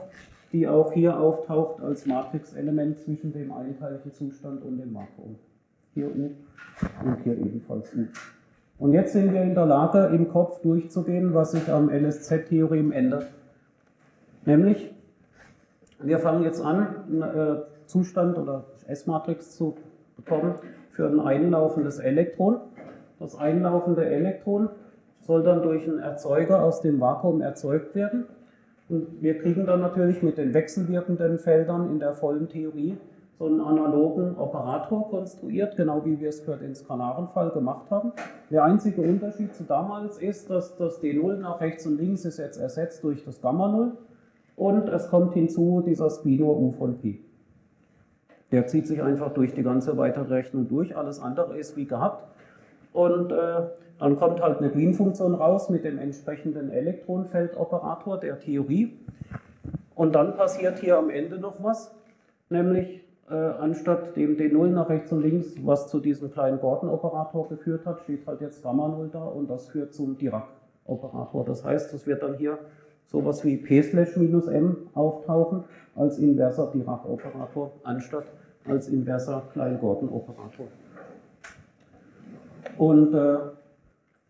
die auch hier auftaucht als Matrixelement zwischen dem Einteilchenzustand und dem Vakuum. Hier U und hier ebenfalls U. Und jetzt sind wir in der Lage, im Kopf durchzugehen, was sich am LSZ-Theorem ändert. Nämlich, wir fangen jetzt an, einen äh, Zustand oder S-Matrix zu bekommen, für ein einlaufendes Elektron. Das einlaufende Elektron soll dann durch einen Erzeuger aus dem Vakuum erzeugt werden. Und wir kriegen dann natürlich mit den wechselwirkenden Feldern in der vollen Theorie so einen analogen Operator konstruiert, genau wie wir es für den skalaren Fall gemacht haben. Der einzige Unterschied zu damals ist, dass das D0 nach rechts und links ist jetzt ersetzt durch das Gamma 0 und es kommt hinzu dieser Spinor U von P. Der zieht sich einfach durch die ganze weitere Rechnung durch, alles andere ist wie gehabt. Und äh, dann kommt halt eine Green-Funktion raus mit dem entsprechenden Elektronenfeldoperator der Theorie. Und dann passiert hier am Ende noch was, nämlich äh, anstatt dem D0 nach rechts und links, was zu diesem kleinen Gordon-Operator geführt hat, steht halt jetzt Gamma 0 da und das führt zum Dirac-Operator. Das heißt, es wird dann hier sowas wie P slash minus M auftauchen als inverser Dirac-Operator anstatt als inverser Klein-Gordon-Operator. Und äh,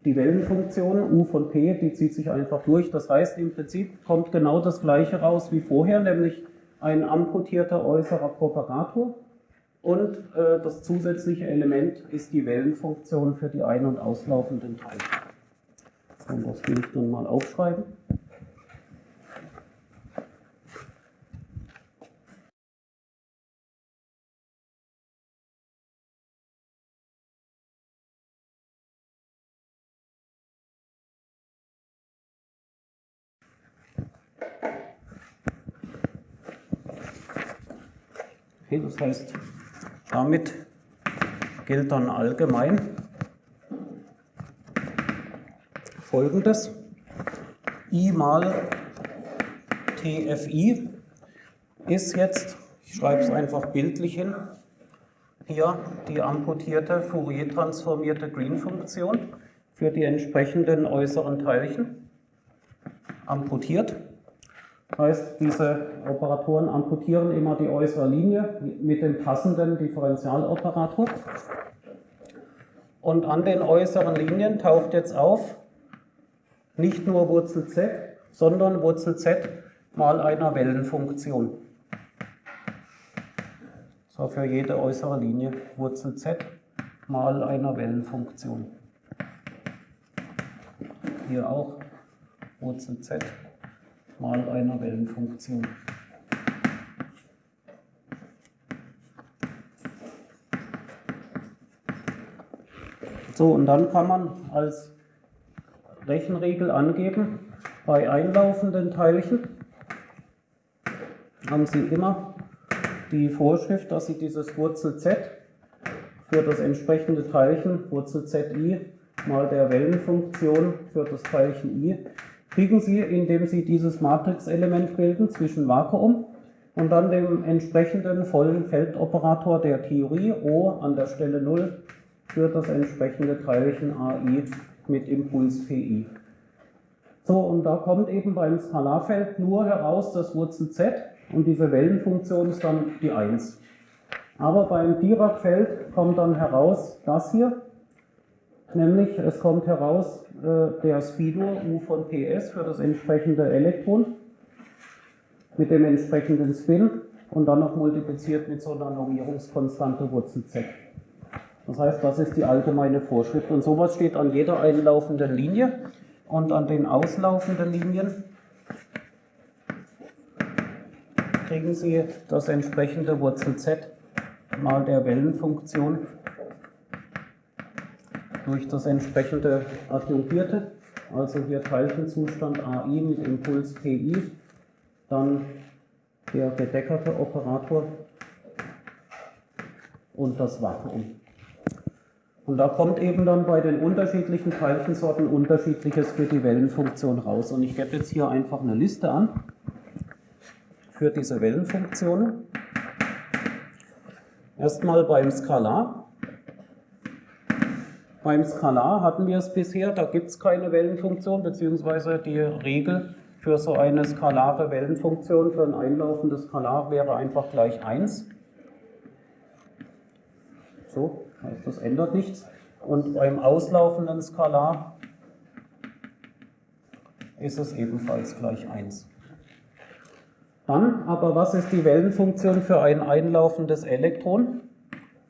die Wellenfunktion U von P, die zieht sich einfach durch. Das heißt, im Prinzip kommt genau das gleiche raus wie vorher, nämlich ein amputierter äußerer Propagator. Und äh, das zusätzliche Element ist die Wellenfunktion für die ein- und auslaufenden Teile. So, das will ich dann mal aufschreiben. Das heißt, damit gilt dann allgemein folgendes. I mal TFI ist jetzt, ich schreibe es einfach bildlich hin, hier die amputierte Fourier-transformierte Green-Funktion für die entsprechenden äußeren Teilchen. amputiert. Heißt, diese Operatoren amputieren immer die äußere Linie mit dem passenden Differentialoperator. Und an den äußeren Linien taucht jetzt auf nicht nur Wurzel z, sondern Wurzel z mal einer Wellenfunktion. So für jede äußere Linie Wurzel z mal einer Wellenfunktion. Hier auch Wurzel z mal einer Wellenfunktion. So, und dann kann man als Rechenregel angeben, bei einlaufenden Teilchen haben Sie immer die Vorschrift, dass Sie dieses Wurzel z für das entsprechende Teilchen, Wurzel zi, mal der Wellenfunktion für das Teilchen i, kriegen Sie, indem Sie dieses Matrixelement bilden zwischen Vakuum und dann dem entsprechenden vollen Feldoperator der Theorie O an der Stelle 0 für das entsprechende Teilchen AI mit Impuls PI. So, und da kommt eben beim Skalarfeld nur heraus das Wurzel z und diese Wellenfunktion ist dann die 1. Aber beim Dirac-Feld kommt dann heraus das hier, nämlich es kommt heraus äh, der Speedo U von PS für das entsprechende Elektron mit dem entsprechenden Spin und dann noch multipliziert mit so einer Normierungskonstante Wurzel z. Das heißt, das ist die allgemeine Vorschrift. Und sowas steht an jeder einlaufenden Linie und an den auslaufenden Linien kriegen Sie das entsprechende Wurzel z mal der Wellenfunktion durch das entsprechende Adjungierte, also hier Teilchenzustand AI mit Impuls PI, dann der gedeckerte Operator und das Vakuum. Und da kommt eben dann bei den unterschiedlichen Teilchensorten unterschiedliches für die Wellenfunktion raus. Und ich gebe jetzt hier einfach eine Liste an für diese Wellenfunktionen. Erstmal beim Skalar. Beim Skalar hatten wir es bisher, da gibt es keine Wellenfunktion, beziehungsweise die Regel für so eine skalare Wellenfunktion für ein einlaufendes Skalar wäre einfach gleich 1. So, heißt das ändert nichts. Und beim auslaufenden Skalar ist es ebenfalls gleich 1. Dann aber, was ist die Wellenfunktion für ein einlaufendes Elektron?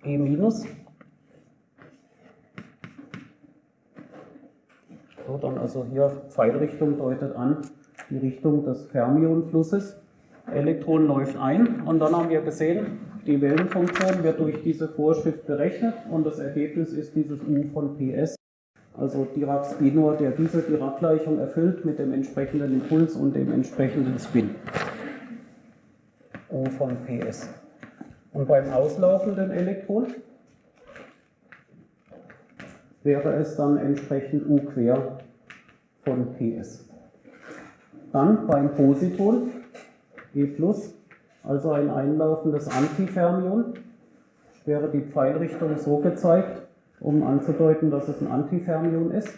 E minus. So, dann also hier Pfeilrichtung deutet an die Richtung des Fermionflusses. Elektron läuft ein und dann haben wir gesehen, die Wellenfunktion wird durch diese Vorschrift berechnet und das Ergebnis ist dieses U von PS, also Dirac-Spinor, der diese Dirac-Gleichung erfüllt mit dem entsprechenden Impuls und dem entsprechenden Spin. U von PS. Und beim auslaufenden Elektron wäre es dann entsprechend U quer von PS. Dann beim Positon E plus, also ein einlaufendes Antifermion, wäre die Pfeilrichtung so gezeigt, um anzudeuten, dass es ein Antifermion ist.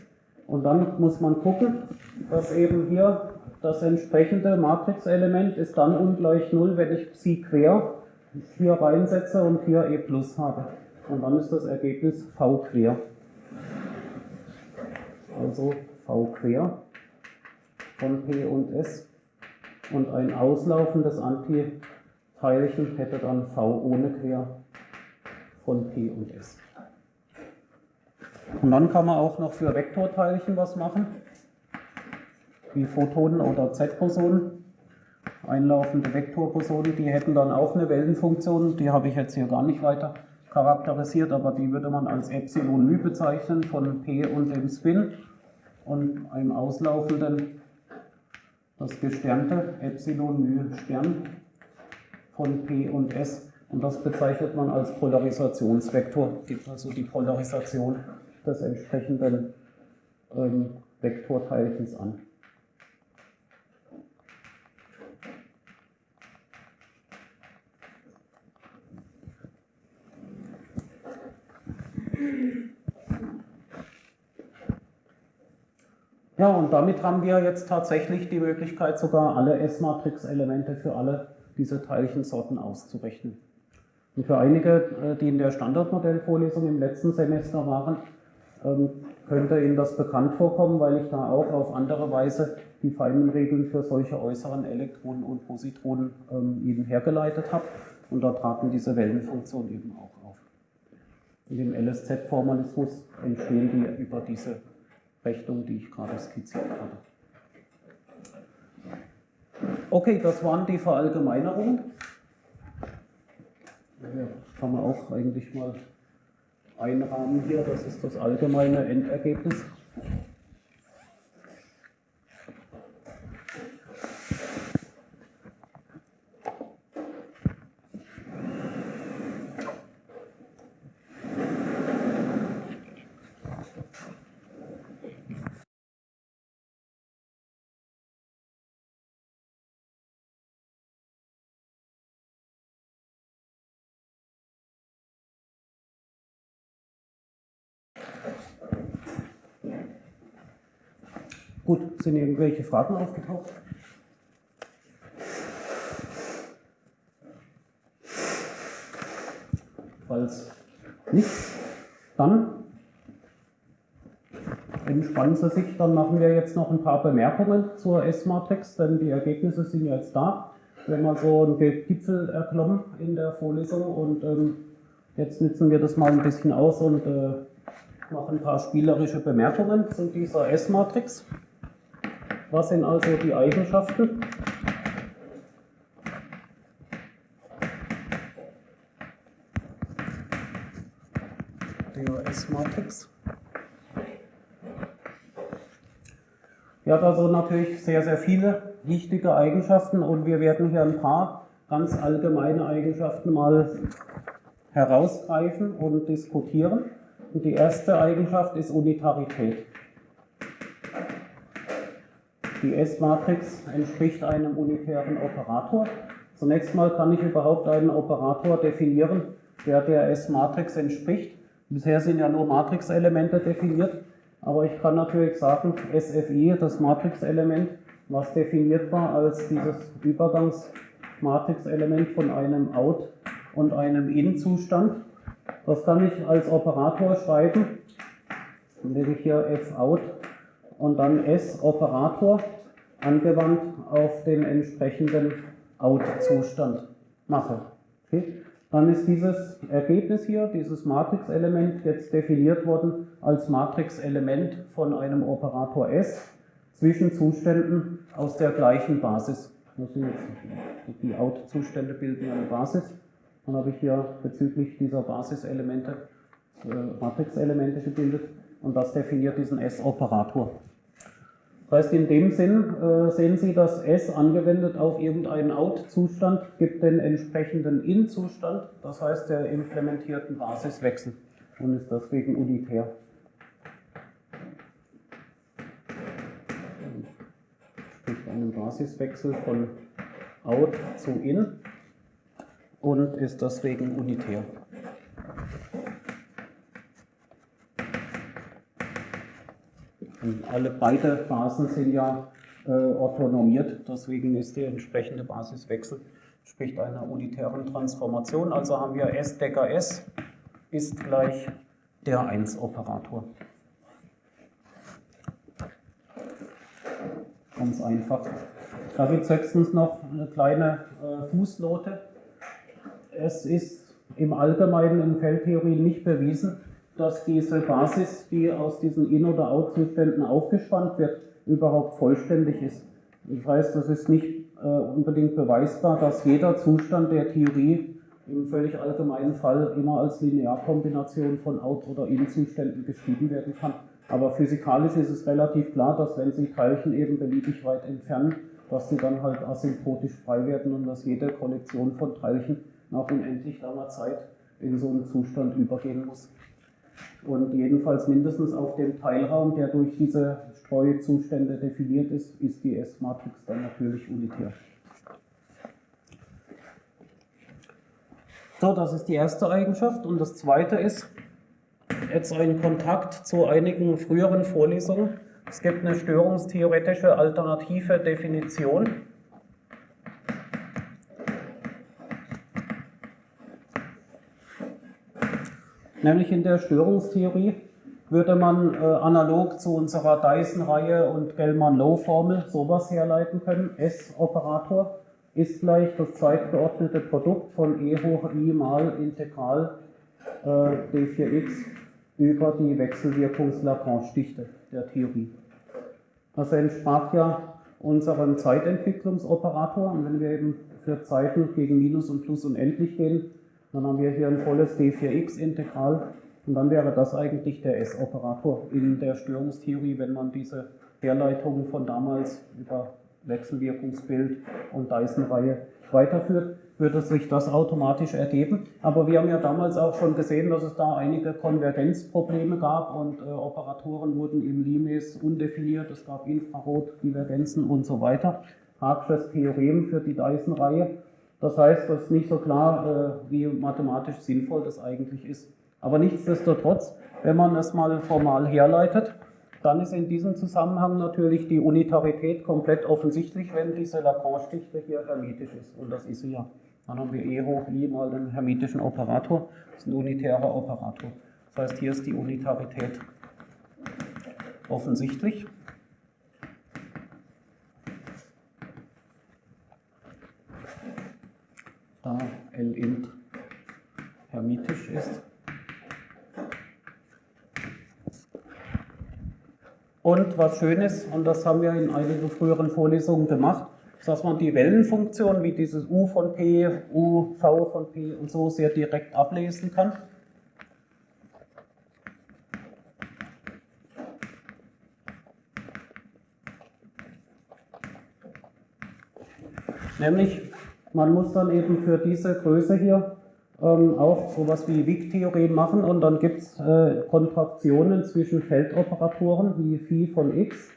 Und dann muss man gucken, dass eben hier das entsprechende Matrixelement ist dann ungleich 0, wenn ich Psi quer hier reinsetze und hier E plus habe. Und dann ist das Ergebnis V quer. Also V quer von P und S. Und ein auslaufendes Antiteilchen hätte dann V ohne quer von P und S. Und dann kann man auch noch für Vektorteilchen was machen wie Photonen oder Z-Bosonen, einlaufende Vektorbosonen, die hätten dann auch eine Wellenfunktion, die habe ich jetzt hier gar nicht weiter charakterisiert, aber die würde man als Epsilon μ bezeichnen von P und dem Spin und einem auslaufenden das gesternte Epsilon μ Stern von P und S und das bezeichnet man als Polarisationsvektor, gibt also die Polarisation des entsprechenden ähm, Vektorteilchens an. Ja, und damit haben wir jetzt tatsächlich die Möglichkeit, sogar alle S-Matrix-Elemente für alle diese Teilchensorten auszurechnen. Und für einige, äh, die in der Standardmodellvorlesung im letzten Semester waren, ähm, könnte Ihnen das bekannt vorkommen, weil ich da auch auf andere Weise die feinen Regeln für solche äußeren Elektronen und Positronen ähm, Ihnen hergeleitet habe. Und da traten diese Wellenfunktionen eben auch. In dem LSZ-Formalismus entstehen die über diese Rechnung, die ich gerade skizziert habe. Okay, das waren die Verallgemeinerungen. Ja, kann man auch eigentlich mal einrahmen hier. Das ist das allgemeine Endergebnis. Gut, sind irgendwelche Fragen aufgetaucht? Falls nicht, dann entspannen Sie sich, dann machen wir jetzt noch ein paar Bemerkungen zur S-Matrix, denn die Ergebnisse sind jetzt da. Wir haben also einen Gipfel erklommen in der Vorlesung und ähm, jetzt nützen wir das mal ein bisschen aus und äh, machen ein paar spielerische Bemerkungen zu dieser S-Matrix. Was sind also die Eigenschaften? Der S-Matrix. Die hat also natürlich sehr, sehr viele wichtige Eigenschaften und wir werden hier ein paar ganz allgemeine Eigenschaften mal herausgreifen und diskutieren. Und die erste Eigenschaft ist Unitarität. Die S-Matrix entspricht einem unitären Operator. Zunächst mal kann ich überhaupt einen Operator definieren, der der S-Matrix entspricht. Bisher sind ja nur Matrixelemente definiert, aber ich kann natürlich sagen, SFI, das Matrixelement, was definiert war als dieses Übergangsmatrixelement von einem Out- und einem In-Zustand. Das kann ich als Operator schreiben, indem ich hier Fout und dann S-Operator angewandt auf den entsprechenden Out-Zustand mache. Okay? Dann ist dieses Ergebnis hier, dieses Matrix-Element, jetzt definiert worden als Matrix-Element von einem Operator S zwischen Zuständen aus der gleichen Basis. Die Out-Zustände bilden eine Basis. Dann habe ich hier bezüglich dieser Basiselemente äh, Matrix-Elemente gebildet und das definiert diesen S-Operator. Das heißt, in dem Sinn äh, sehen Sie, dass S angewendet auf irgendeinen Out-Zustand gibt den entsprechenden In-Zustand, das heißt der implementierten Basiswechsel und ist deswegen unitär. Sprich einen Basiswechsel von Out zu In und ist deswegen unitär. Und alle beide Basen sind ja äh, orthonormiert, deswegen ist der entsprechende Basiswechsel spricht einer unitären Transformation. Also haben wir S Decker S ist gleich der 1-Operator. Ganz einfach. Da gibt es höchstens noch eine kleine äh, Fußnote. Es ist im Allgemeinen in Feldtheorie nicht bewiesen, dass diese Basis, die aus diesen In- oder Out-Zuständen aufgespannt wird, überhaupt vollständig ist. Das heißt, es ist nicht äh, unbedingt beweisbar, dass jeder Zustand der Theorie im völlig allgemeinen Fall immer als Linearkombination von Out- oder In-Zuständen geschrieben werden kann. Aber physikalisch ist es relativ klar, dass wenn Sie Teilchen eben beliebig weit entfernen, dass sie dann halt asymptotisch frei werden und dass jede Kollektion von Teilchen nach unendlich langer Zeit in so einen Zustand übergehen muss. Und jedenfalls mindestens auf dem Teilraum, der durch diese Streuzustände definiert ist, ist die S-Matrix dann natürlich unitär. So, das ist die erste Eigenschaft. Und das zweite ist jetzt ein Kontakt zu einigen früheren Vorlesungen Es gibt eine störungstheoretische alternative Definition. Nämlich in der Störungstheorie würde man äh, analog zu unserer Dyson-Reihe und Gell-Mann-Low-Formel sowas herleiten können. S-Operator ist gleich das zeitgeordnete Produkt von e hoch i mal Integral äh, d4x über die Wechselwirkungs-Lagrange-Dichte der Theorie. Das entsprach ja unserem Zeitentwicklungsoperator. Und wenn wir eben für Zeiten gegen Minus und Plus unendlich gehen, dann haben wir hier ein volles d4x-Integral und dann wäre das eigentlich der S-Operator in der Störungstheorie, wenn man diese Herleitungen von damals über Wechselwirkungsbild und Dyson-Reihe weiterführt, würde sich das automatisch ergeben. Aber wir haben ja damals auch schon gesehen, dass es da einige Konvergenzprobleme gab und äh, Operatoren wurden im Limes undefiniert, es gab Infrarotdivergenzen und so weiter. Harksches Theorem für die Dyson-Reihe. Das heißt, es ist nicht so klar, äh, wie mathematisch sinnvoll das eigentlich ist. Aber nichtsdestotrotz, wenn man es mal formal herleitet, dann ist in diesem Zusammenhang natürlich die Unitarität komplett offensichtlich, wenn diese Lagrange-Dichte hier hermitisch ist. Und das ist sie ja. Dann haben wir E hoch I mal den hermitischen Operator. Das ist ein unitärer Operator. Das heißt, hier ist die Unitarität offensichtlich. Da L int hermitisch ist. Und was schön ist, und das haben wir in einigen früheren Vorlesungen gemacht, ist, dass man die Wellenfunktion wie dieses u von p, u, v von p und so sehr direkt ablesen kann. Nämlich, man muss dann eben für diese Größe hier ähm, auch sowas wie Wick-Theorem machen und dann gibt es äh, Kontraktionen zwischen Feldoperatoren wie phi von x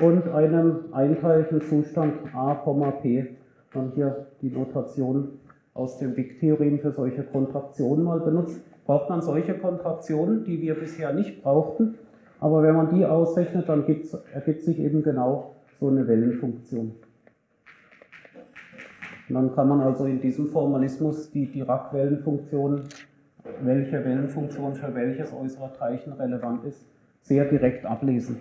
und einem einteiligen Zustand a, p. Dann hier die Notation aus dem Wick-Theorem für solche Kontraktionen mal benutzt. Braucht man solche Kontraktionen, die wir bisher nicht brauchten, aber wenn man die ausrechnet, dann ergibt sich eben genau so eine Wellenfunktion. Und dann kann man also in diesem Formalismus die Dirac-Wellenfunktion, welche Wellenfunktion für welches äußere Teilchen relevant ist, sehr direkt ablesen.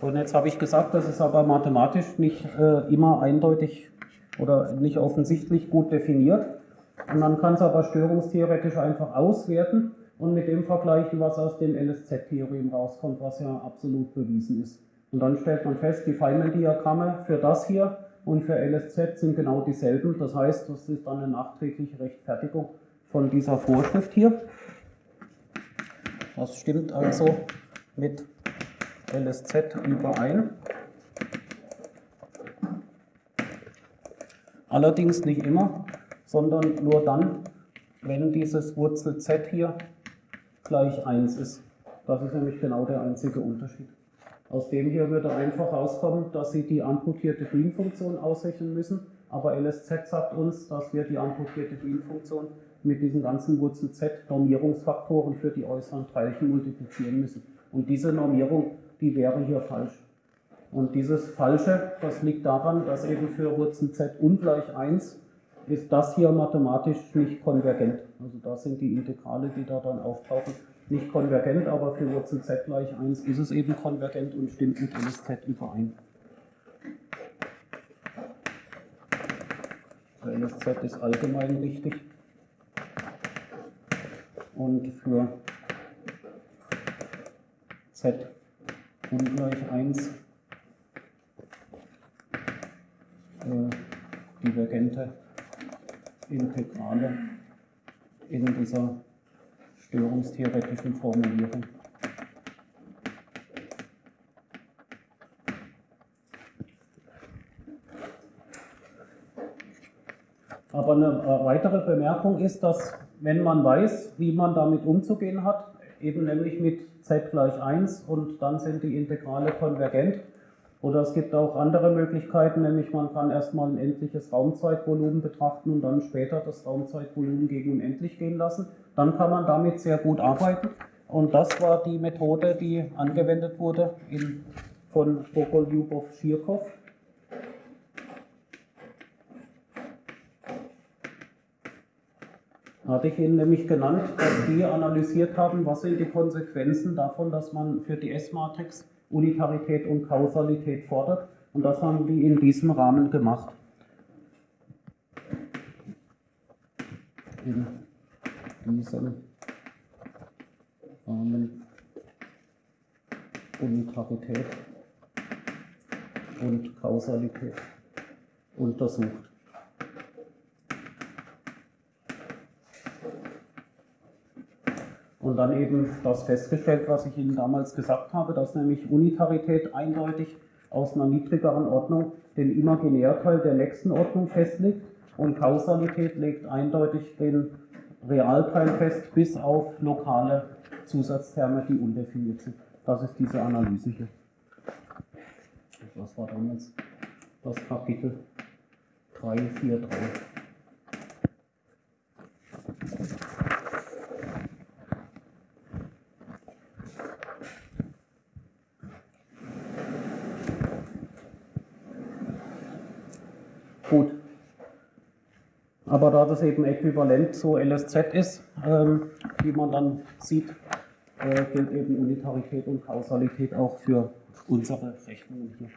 Und jetzt habe ich gesagt, das ist aber mathematisch nicht äh, immer eindeutig oder nicht offensichtlich gut definiert. Und man kann es aber störungstheoretisch einfach auswerten und mit dem vergleichen, was aus dem LSZ-Theorem rauskommt, was ja absolut bewiesen ist. Und dann stellt man fest, die Feynman-Diagramme für das hier und für LSZ sind genau dieselben. Das heißt, das ist dann eine nachträgliche Rechtfertigung von dieser Vorschrift hier. Das stimmt also mit LSZ überein. Allerdings nicht immer, sondern nur dann, wenn dieses Wurzel z hier gleich 1 ist. Das ist nämlich genau der einzige Unterschied. Aus dem hier würde einfach rauskommen, dass Sie die amputierte Green-Funktion ausrechnen müssen, aber LSZ sagt uns, dass wir die amputierte Green-Funktion mit diesen ganzen Wurzel Z Normierungsfaktoren für die äußeren Teilchen multiplizieren müssen. Und diese Normierung, die wäre hier falsch. Und dieses Falsche, das liegt daran, dass eben für Wurzel Z ungleich 1 ist das hier mathematisch nicht konvergent. Also das sind die Integrale, die da dann auftauchen, nicht konvergent, aber für Wurzel z gleich 1 ist es eben konvergent und stimmt mit LSZ überein. LSZ ist allgemein richtig. Und für z ungleich 1 äh, divergente Integrale in dieser störungstheoretischen Formulierung. Aber eine äh, weitere Bemerkung ist, dass wenn man weiß, wie man damit umzugehen hat, eben nämlich mit z gleich 1 und dann sind die Integrale konvergent, Oder es gibt auch andere Möglichkeiten, nämlich man kann erstmal ein endliches Raumzeitvolumen betrachten und dann später das Raumzeitvolumen gegen unendlich gehen lassen. Dann kann man damit sehr gut arbeiten. Und das war die Methode, die angewendet wurde in, von Bogoljubov-Schirkow. Hatte ich Ihnen nämlich genannt, dass die analysiert haben, was sind die Konsequenzen davon, dass man für die S-Matrix Unitarität und Kausalität fordert. Und das haben die in diesem Rahmen gemacht. In diesem Rahmen Unitarität und Kausalität untersucht. Und dann eben das festgestellt, was ich Ihnen damals gesagt habe, dass nämlich Unitarität eindeutig aus einer niedrigeren Ordnung den Imaginärteil der nächsten Ordnung festlegt und Kausalität legt eindeutig den Realteil fest, bis auf lokale Zusatzterme, die undefiniert sind. Das ist diese Analyse hier. Das war damals das Kapitel 343. Gut. Aber da das eben äquivalent zu LSZ ist, ähm, wie man dann sieht, äh, gilt eben Unitarität und Kausalität auch für unsere Rechnungen hier.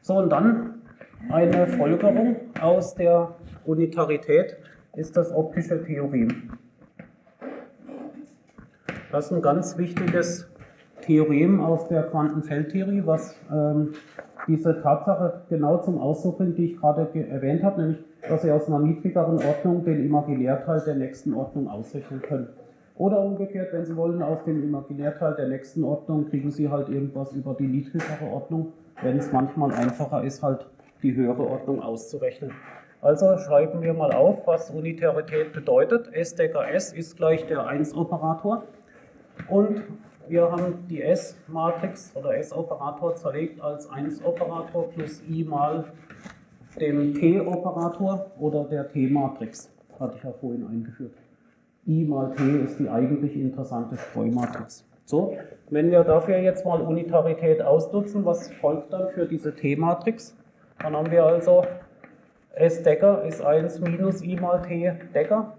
So, und dann eine Folgerung aus der Unitarität ist das optische Theorem. Das ist ein ganz wichtiges Theorem aus der Quantenfeldtheorie, was ähm, diese Tatsache genau zum Ausdruck bringt, die ich gerade erwähnt habe, nämlich, dass Sie aus einer niedrigeren Ordnung den Imaginärteil der nächsten Ordnung ausrechnen können. Oder umgekehrt, wenn Sie wollen, aus dem Imaginärteil der nächsten Ordnung kriegen Sie halt irgendwas über die niedrigere Ordnung, wenn es manchmal einfacher ist, halt die höhere Ordnung auszurechnen. Also schreiben wir mal auf, was Unitarität bedeutet. S Decker S ist gleich der 1-Operator. Und wir haben die S-Matrix oder S-Operator zerlegt als 1-Operator plus I mal dem T-Operator oder der T-Matrix. Hatte ich ja vorhin eingeführt. I mal T ist die eigentlich interessante Streumatrix. So, wenn wir dafür jetzt mal Unitarität ausnutzen, was folgt dann für diese T-Matrix? Dann haben wir also S Decker ist 1 minus I mal T Decker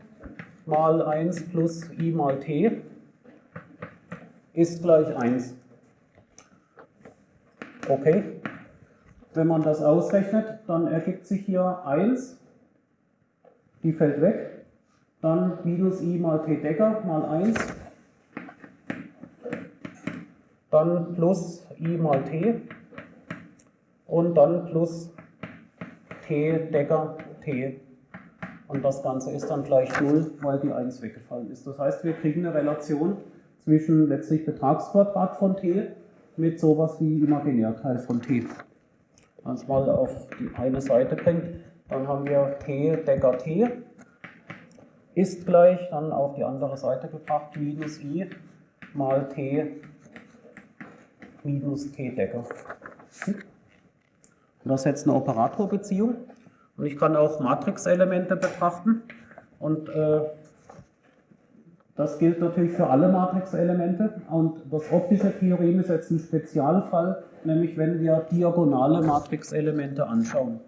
mal 1 plus I mal T ist gleich 1. Okay. Wenn man das ausrechnet, dann ergibt sich hier 1, die fällt weg, dann minus i mal t Decker mal 1, dann plus i mal t und dann plus t Decker t. Und das Ganze ist dann gleich 0, weil die 1 weggefallen ist. Das heißt, wir kriegen eine Relation zwischen letztlich Betragsquadrat von t mit sowas wie Imaginärteil von t. Wenn es mal auf die eine Seite bringt, dann haben wir t Decker t ist gleich, dann auf die andere Seite gebracht, minus i mal t minus t Decker. Das ist jetzt eine Operatorbeziehung. Und ich kann auch Matrixelemente betrachten. Und äh, das gilt natürlich für alle Matrixelemente. Und das optische Theorem ist jetzt ein Spezialfall, nämlich wenn wir diagonale Matrixelemente anschauen.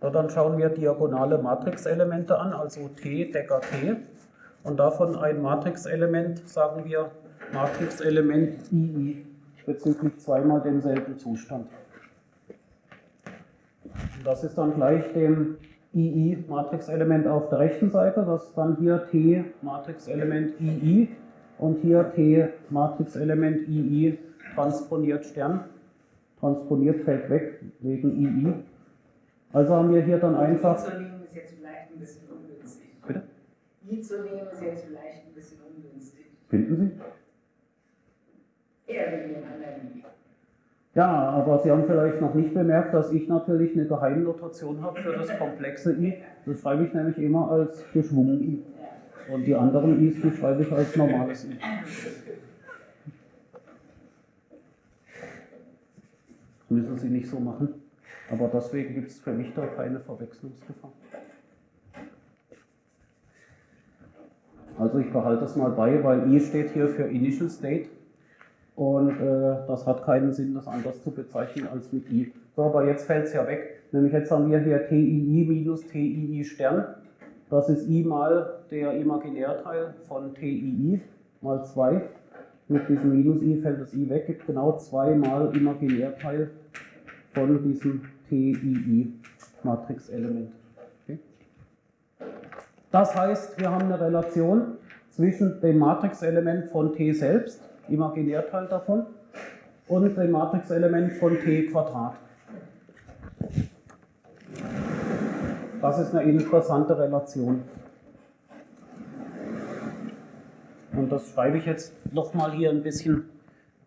So, dann schauen wir diagonale Matrixelemente an, also T Decker T. Und davon ein Matrixelement, sagen wir Matrixelement II, bezüglich zweimal demselben Zustand. Und das ist dann gleich dem II-Matrixelement auf der rechten Seite, das ist dann hier T-Matrixelement II und hier T-Matrixelement II transponiert Stern. Transponiert fällt weg wegen II. Also haben wir hier dann einfach. I zu nehmen ist jetzt vielleicht ein bisschen ungünstig. Bitte? I zu nehmen ist jetzt vielleicht ein bisschen ungünstig. Finden Sie? Eher wegen dem anderen I. Ja, aber Sie haben vielleicht noch nicht bemerkt, dass ich natürlich eine Geheimnotation habe für das komplexe I. Das schreibe ich nämlich immer als geschwungen I. Und die anderen i's, die schreibe ich als normales i. Müssen Sie nicht so machen. Aber deswegen gibt es für mich da keine Verwechslungsgefahr. Also ich behalte das mal bei, weil i steht hier für Initial State und äh, das hat keinen Sinn, das anders zu bezeichnen als mit i. So, aber jetzt fällt es ja weg. Nämlich jetzt haben wir hier TII minus TII Stern. Das ist i mal der Imaginärteil von TII mal 2. Mit diesem minus i fällt das i weg, gibt genau 2 mal Imaginärteil von diesem TII-Matrixelement. Okay. Das heißt, wir haben eine Relation zwischen dem Matrixelement von T selbst, Imaginärteil davon, und dem Matrixelement von T Quadrat. Das ist eine interessante Relation. Und das schreibe ich jetzt nochmal hier ein bisschen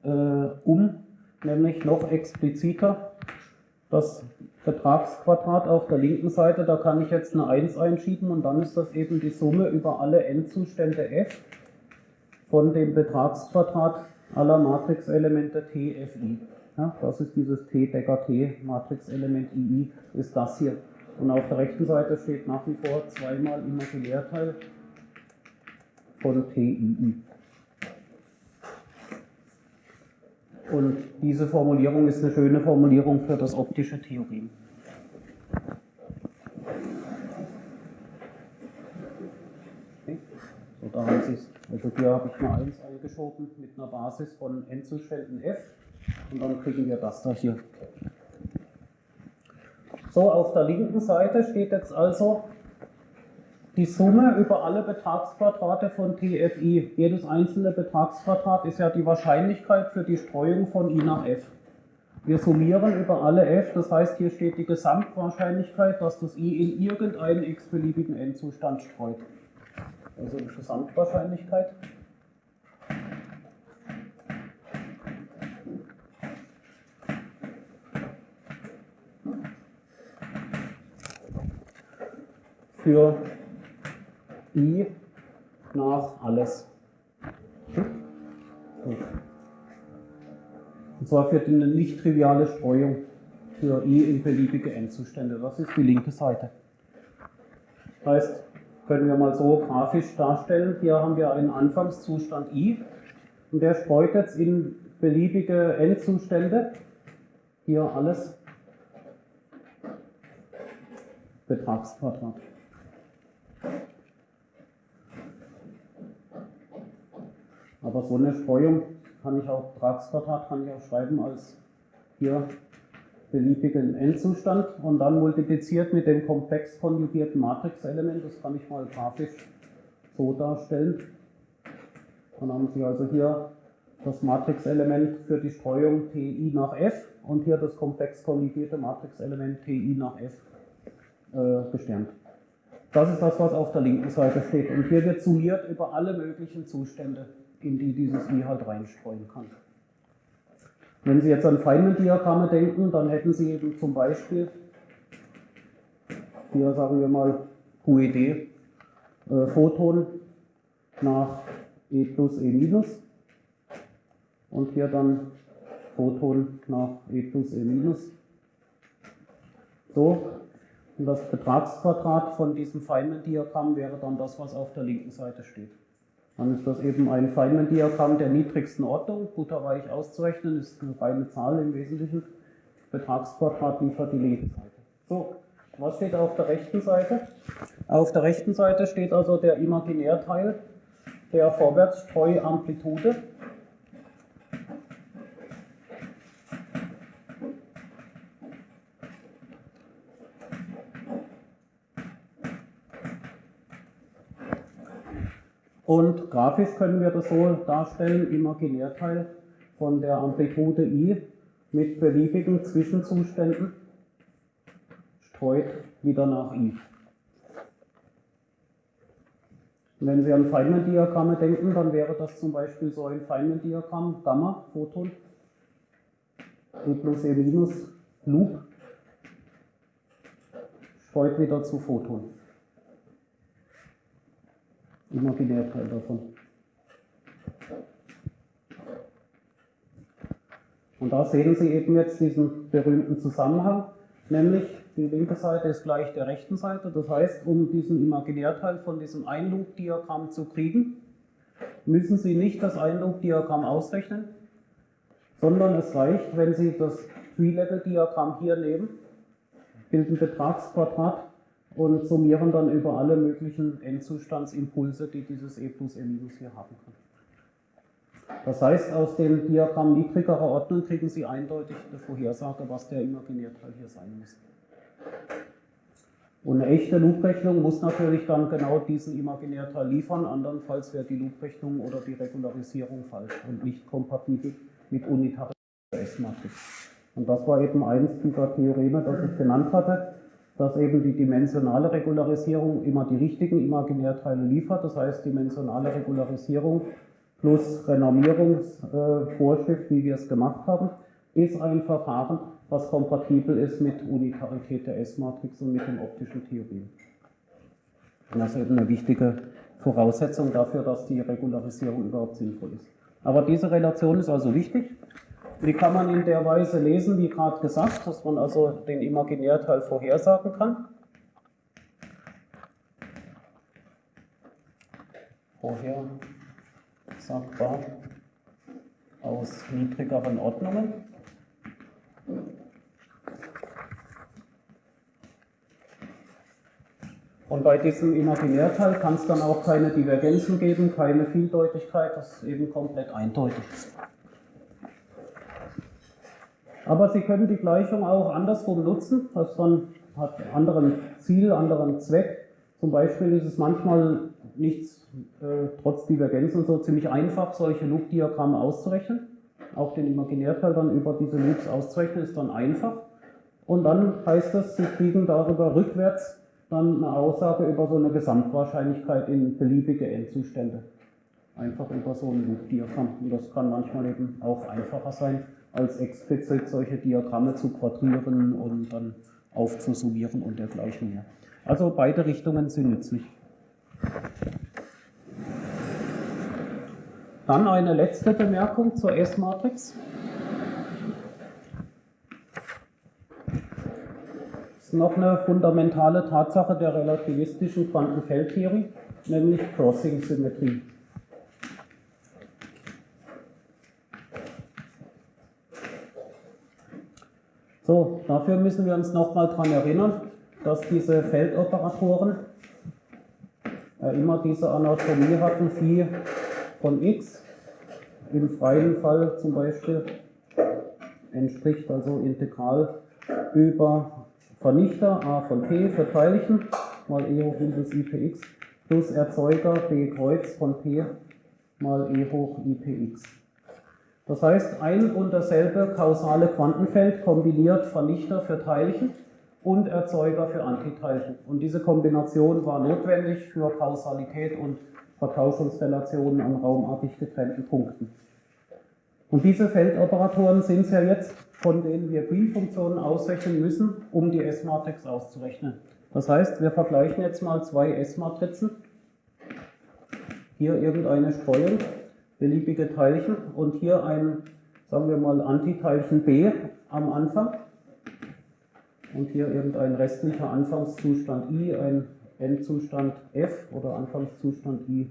äh, um, nämlich noch expliziter. Das Betragsquadrat auf der linken Seite, da kann ich jetzt eine 1 einschieben und dann ist das eben die Summe über alle n-Zustände f von dem Betragsquadrat aller Matrixelemente TFI. Ja, das ist dieses T Decker T Matrixelement II, ist das hier. Und auf der rechten Seite steht nach wie vor zweimal Imaginärteil von TII. Und diese Formulierung ist eine schöne Formulierung für das optische Theorem. Okay. So, da haben Sie es. Also hier habe ich eine 1 eingeschoben mit einer Basis von n-Zuständen f und dann kriegen wir das da hier. So, auf der linken Seite steht jetzt also die Summe über alle Betragsquadrate von TFI. Jedes einzelne Betragsquadrat ist ja die Wahrscheinlichkeit für die Streuung von I nach F. Wir summieren über alle F, das heißt, hier steht die Gesamtwahrscheinlichkeit, dass das I in irgendeinen x-beliebigen N-Zustand streut. Also die Gesamtwahrscheinlichkeit. Für I nach alles. Und zwar für eine nicht triviale Streuung für I in beliebige N-Zustände. Das ist die linke Seite. Heißt, können wir mal so grafisch darstellen. Hier haben wir einen Anfangszustand I und der streut jetzt in beliebige N-Zustände. Hier alles Betragsquadrat. Aber so eine Streuung kann ich auch, Betragsquadrat kann ich auch schreiben als hier beliebigen Endzustand und dann multipliziert mit dem komplex konjugierten Matrixelement. Das kann ich mal grafisch so darstellen. Dann haben Sie also hier das Matrixelement für die Streuung Ti nach F und hier das komplex konjugierte Matrixelement Ti nach F äh, gesternt. Das ist das, was auf der linken Seite steht. Und hier wird summiert über alle möglichen Zustände, in die dieses I halt reinstreuen kann. Wenn Sie jetzt an Feynman-Diagramme denken, dann hätten Sie eben zum Beispiel, hier sagen wir mal QED, äh, Photon nach E plus E minus und hier dann Photon nach E plus E minus. So, und das Betragsquadrat von diesem Feynman-Diagramm wäre dann das, was auf der linken Seite steht. Dann ist das eben ein Feynman-Diagramm der niedrigsten Ordnung, butterweich auszurechnen, ist eine reine Zahl im Wesentlichen. Betragsquadrat liefert die linke Seite. So, was steht auf der rechten Seite? Auf der rechten Seite steht also der Imaginärteil der Vorwärtsstreuamplitude. Und grafisch können wir das so darstellen, Imaginärteil von der Amplitude I mit beliebigen Zwischenzuständen streut wieder nach I. Wenn Sie an Feynman-Diagramme denken, dann wäre das zum Beispiel so ein Feynman-Diagramm, Gamma, Photon, E plus E minus, Loop, streut wieder zu Photon. Imaginärteil davon. Und da sehen Sie eben jetzt diesen berühmten Zusammenhang, nämlich die linke Seite ist gleich der rechten Seite. Das heißt, um diesen Imaginärteil von diesem Einloop-Diagramm zu kriegen, müssen Sie nicht das Einloop-Diagramm ausrechnen, sondern es reicht, wenn Sie das Tree-Level-Diagramm hier nehmen, bilden Betragsquadrat und summieren dann über alle möglichen Endzustandsimpulse, die dieses E plus E minus hier haben kann. Das heißt, aus dem Diagramm niedrigerer Ordnung kriegen Sie eindeutig eine Vorhersage, was der Imaginärteil hier sein muss. Und eine echte Looprechnung muss natürlich dann genau diesen Imaginärteil liefern, andernfalls wäre die Looprechnung oder die Regularisierung falsch und nicht kompatibel mit unitarer S-Matrix. Und das war eben eins dieser Theoreme, das ich genannt hatte, dass eben die dimensionale Regularisierung immer die richtigen Imaginärteile liefert. Das heißt, dimensionale Regularisierung plus Renormierungsvorschrift, wie wir es gemacht haben, ist ein Verfahren, was kompatibel ist mit Unitarität der S-Matrix und mit den optischen Theorien. Und das ist eben eine wichtige Voraussetzung dafür, dass die Regularisierung überhaupt sinnvoll ist. Aber diese Relation ist also wichtig. Die kann man in der Weise lesen, wie gerade gesagt, dass man also den Imaginärteil vorhersagen kann. Vorhersagbar aus niedrigeren Ordnungen. Und bei diesem Imaginärteil kann es dann auch keine Divergenzen geben, keine Vieldeutigkeit, das ist eben komplett eindeutig. Aber Sie können die Gleichung auch andersrum nutzen, das dann hat anderen Ziel, anderen Zweck. Zum Beispiel ist es manchmal nichts, äh, trotz Divergenzen und so, ziemlich einfach, solche Loop-Diagramme auszurechnen. Auch den Imaginärteil dann über diese Loops auszurechnen, ist dann einfach. Und dann heißt es, Sie kriegen darüber rückwärts dann eine Aussage über so eine Gesamtwahrscheinlichkeit in beliebige Endzustände. Einfach über so ein Loop-Diagramm. Und das kann manchmal eben auch einfacher sein, als explizit solche Diagramme zu quadrieren und dann aufzusummieren und dergleichen mehr. Also beide Richtungen sind nützlich. Dann eine letzte Bemerkung zur S-Matrix. ist noch eine fundamentale Tatsache der relativistischen Quantenfeldtheorie, nämlich Crossing-Symmetrie. So, dafür müssen wir uns nochmal daran erinnern, dass diese Feldoperatoren äh, immer diese Anatomie hatten, Phi von x, im freien Fall zum Beispiel entspricht also Integral über Vernichter a von p für Teilchen mal e hoch minus ipx plus Erzeuger b Kreuz von p mal e hoch ipx. Das heißt, ein und dasselbe kausale Quantenfeld kombiniert Vernichter für Teilchen und Erzeuger für Antiteilchen. Und diese Kombination war notwendig für Kausalität und Vertauschungsrelationen an raumartig getrennten Punkten. Und diese Feldoperatoren sind es ja jetzt, von denen wir Green-Funktionen ausrechnen müssen, um die S-Matrix auszurechnen. Das heißt, wir vergleichen jetzt mal zwei S-Matrizen. Hier irgendeine Streuung, beliebige Teilchen und hier ein, sagen wir mal, Antiteilchen B am Anfang. Und hier irgendein restlicher Anfangszustand I, ein Endzustand F oder Anfangszustand I.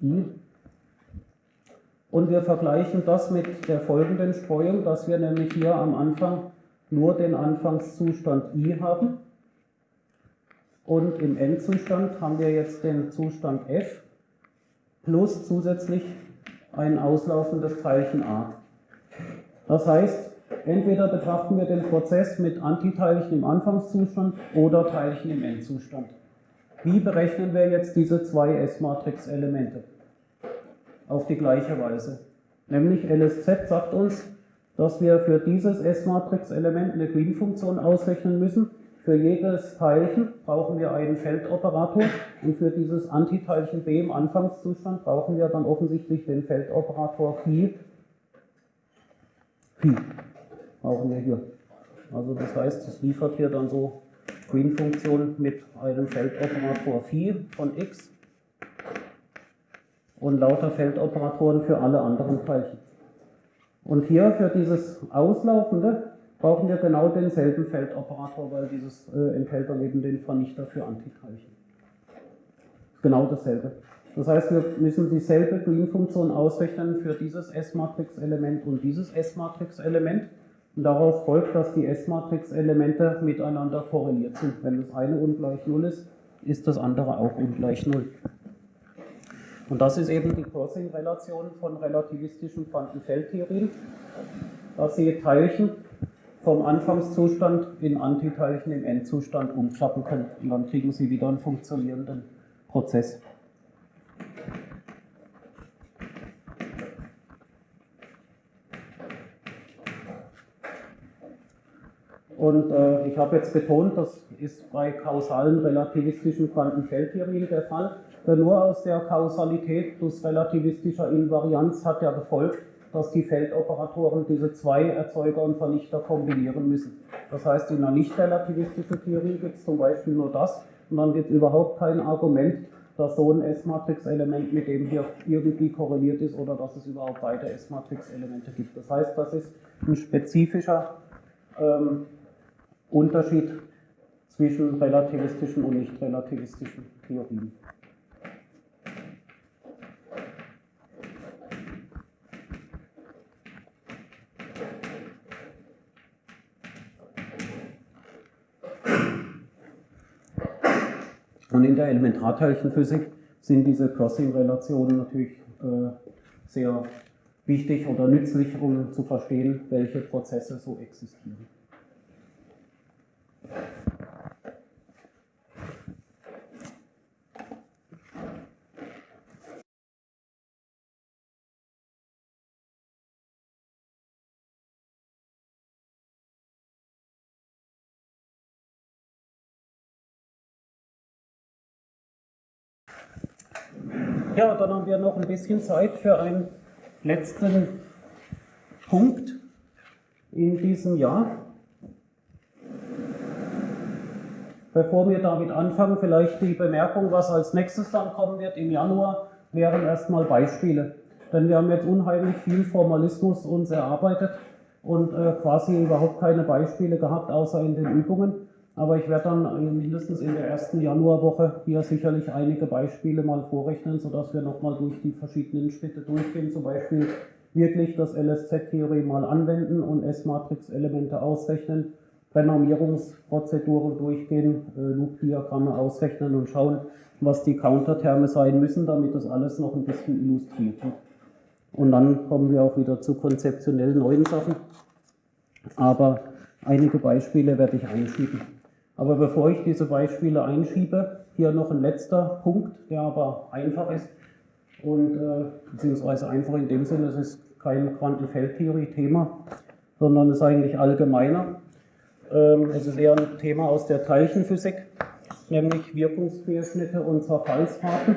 I. Und wir vergleichen das mit der folgenden Streuung, dass wir nämlich hier am Anfang nur den Anfangszustand i haben. Und im Endzustand haben wir jetzt den Zustand f plus zusätzlich ein auslaufendes Teilchen a. Das heißt, entweder betrachten wir den Prozess mit Antiteilchen im Anfangszustand oder Teilchen im Endzustand. Wie berechnen wir jetzt diese zwei S-Matrix-Elemente? auf die gleiche Weise. Nämlich LSZ sagt uns, dass wir für dieses S-Matrix-Element eine Green-Funktion ausrechnen müssen. Für jedes Teilchen brauchen wir einen Feldoperator und für dieses Antiteilchen B im Anfangszustand brauchen wir dann offensichtlich den Feldoperator Phi. Phi brauchen wir hier. Also das heißt, es liefert hier dann so Green-Funktion mit einem Feldoperator Phi von x und lauter Feldoperatoren für alle anderen Teilchen. Und hier für dieses Auslaufende brauchen wir genau denselben Feldoperator, weil dieses äh, enthält dann eben den Vernichter für Antiteilchen. Genau dasselbe. Das heißt, wir müssen dieselbe Green-Funktion ausrechnen für dieses S-Matrix-Element und dieses S-Matrix-Element. Und daraus folgt, dass die S-Matrix-Elemente miteinander korreliert sind. Wenn das eine ungleich 0 ist, ist das andere auch ungleich 0. Und das ist eben die Crossing-Relation von relativistischen Quantenfeldtheorien, dass sie Teilchen vom Anfangszustand in Antiteilchen im Endzustand umklappen können. Und dann kriegen sie wieder einen funktionierenden Prozess. Und äh, ich habe jetzt betont, das ist bei kausalen relativistischen Quantenfeldtheorien der Fall. Denn nur aus der Kausalität plus relativistischer Invarianz hat ja gefolgt, dass die Feldoperatoren diese zwei Erzeuger und Vernichter kombinieren müssen. Das heißt, in einer nicht relativistischen Theorie gibt es zum Beispiel nur das und dann gibt es überhaupt kein Argument, dass so ein S-Matrix-Element mit dem hier irgendwie korreliert ist oder dass es überhaupt beide S-Matrix-Elemente gibt. Das heißt, das ist ein spezifischer ähm, Unterschied zwischen relativistischen und nicht relativistischen Theorien. Und in der Elementarteilchenphysik sind diese Crossing-Relationen natürlich äh, sehr wichtig oder nützlich, um zu verstehen, welche Prozesse so existieren. Ja, dann haben wir noch ein bisschen Zeit für einen letzten Punkt in diesem Jahr. Bevor wir damit anfangen, vielleicht die Bemerkung, was als nächstes dann kommen wird im Januar, wären erstmal Beispiele. Denn wir haben jetzt unheimlich viel Formalismus uns erarbeitet und äh, quasi überhaupt keine Beispiele gehabt, außer in den Übungen. Aber ich werde dann mindestens in der ersten Januarwoche hier sicherlich einige Beispiele mal vorrechnen, sodass wir nochmal durch die verschiedenen Schritte durchgehen. Zum Beispiel wirklich das LSZ-Theorie mal anwenden und S-Matrix-Elemente ausrechnen, Renormierungsprozeduren durchgehen, äh, Loop-Diagramme ausrechnen und schauen, was die Counterterme sein müssen, damit das alles noch ein bisschen illustriert wird. Und dann kommen wir auch wieder zu konzeptionell neuen Sachen. Aber einige Beispiele werde ich einschieben. Aber bevor ich diese Beispiele einschiebe, hier noch ein letzter Punkt, der aber einfach ist und äh, beziehungsweise einfach in dem Sinne, es ist kein Quantenfeldtheorie-Thema, sondern ist eigentlich allgemeiner. Ähm, es ist eher ein Thema aus der Teilchenphysik, nämlich Wirkungsquerschnitte und Zerfallsraten.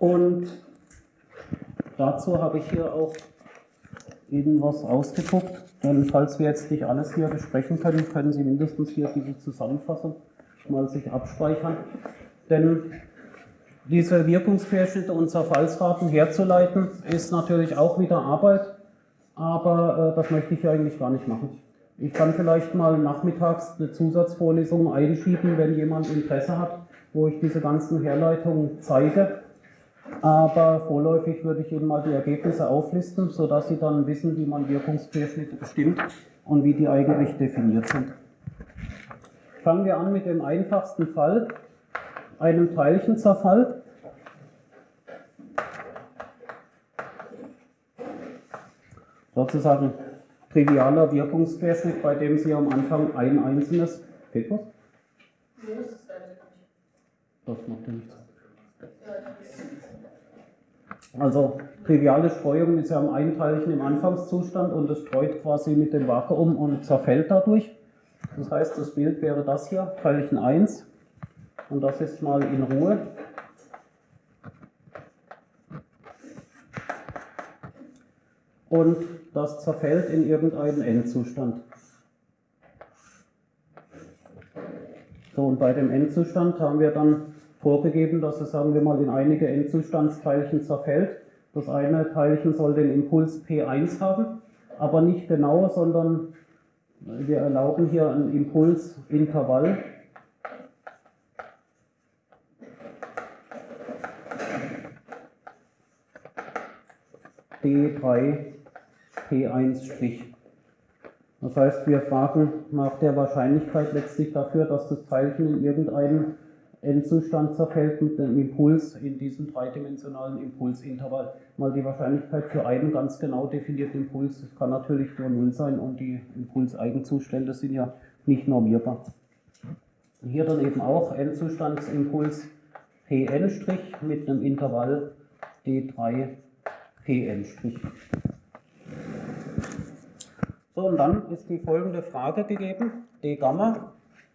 Und dazu habe ich hier auch Ihnen was ausgedruckt. Denn falls wir jetzt nicht alles hier besprechen können, können Sie mindestens hier diese Zusammenfassung mal sich abspeichern. Denn diese Wirkungsquerschnitte und Zerfallsraten herzuleiten, ist natürlich auch wieder Arbeit, aber äh, das möchte ich eigentlich gar nicht machen. Ich kann vielleicht mal nachmittags eine Zusatzvorlesung einschieben, wenn jemand Interesse hat, wo ich diese ganzen Herleitungen zeige. Aber vorläufig würde ich Ihnen mal die Ergebnisse auflisten, sodass Sie dann wissen, wie man Wirkungsquerschnitte bestimmt und wie die eigentlich definiert sind. Fangen wir an mit dem einfachsten Fall, einem Teilchenzerfall. Sozusagen trivialer Wirkungsquerschnitt, bei dem Sie am Anfang ein einzelnes. Fehlt was? Das macht ja nichts. Also triviale Streuung ist ja am einen Teilchen im Anfangszustand und es streut quasi mit dem Vakuum und zerfällt dadurch. Das heißt, das Bild wäre das hier, Teilchen 1. Und das ist mal in Ruhe. Und das zerfällt in irgendeinen Endzustand. So, und bei dem Endzustand haben wir dann vorgegeben, dass es, sagen wir mal, in einige Endzustandsteilchen zerfällt. Das eine Teilchen soll den Impuls P1 haben, aber nicht genau, sondern wir erlauben hier ein Impulsintervall. D3 P1'. Das heißt, wir fragen nach der Wahrscheinlichkeit letztlich dafür, dass das Teilchen in irgendeinen Endzustand zerfällt mit einem Impuls in diesem dreidimensionalen Impulsintervall. Mal die Wahrscheinlichkeit für einen ganz genau definierten Impuls, das kann natürlich nur Null sein und die Impulseigenzustände sind ja nicht normierbar. Hier dann eben auch Endzustandsimpuls Pn' mit einem Intervall D3 Pn'. So, und dann ist die folgende Frage gegeben, d Gamma.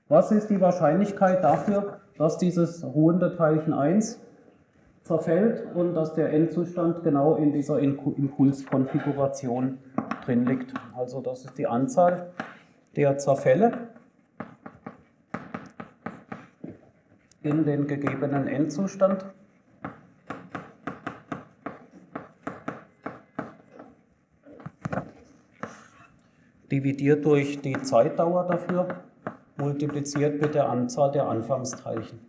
Was ist die Wahrscheinlichkeit dafür, dass dieses ruhende Teilchen 1 zerfällt und dass der Endzustand genau in dieser Impulskonfiguration drin liegt? Also das ist die Anzahl der Zerfälle in den gegebenen Endzustand. dividiert durch die Zeitdauer dafür, multipliziert mit der Anzahl der Anfangsteilchen.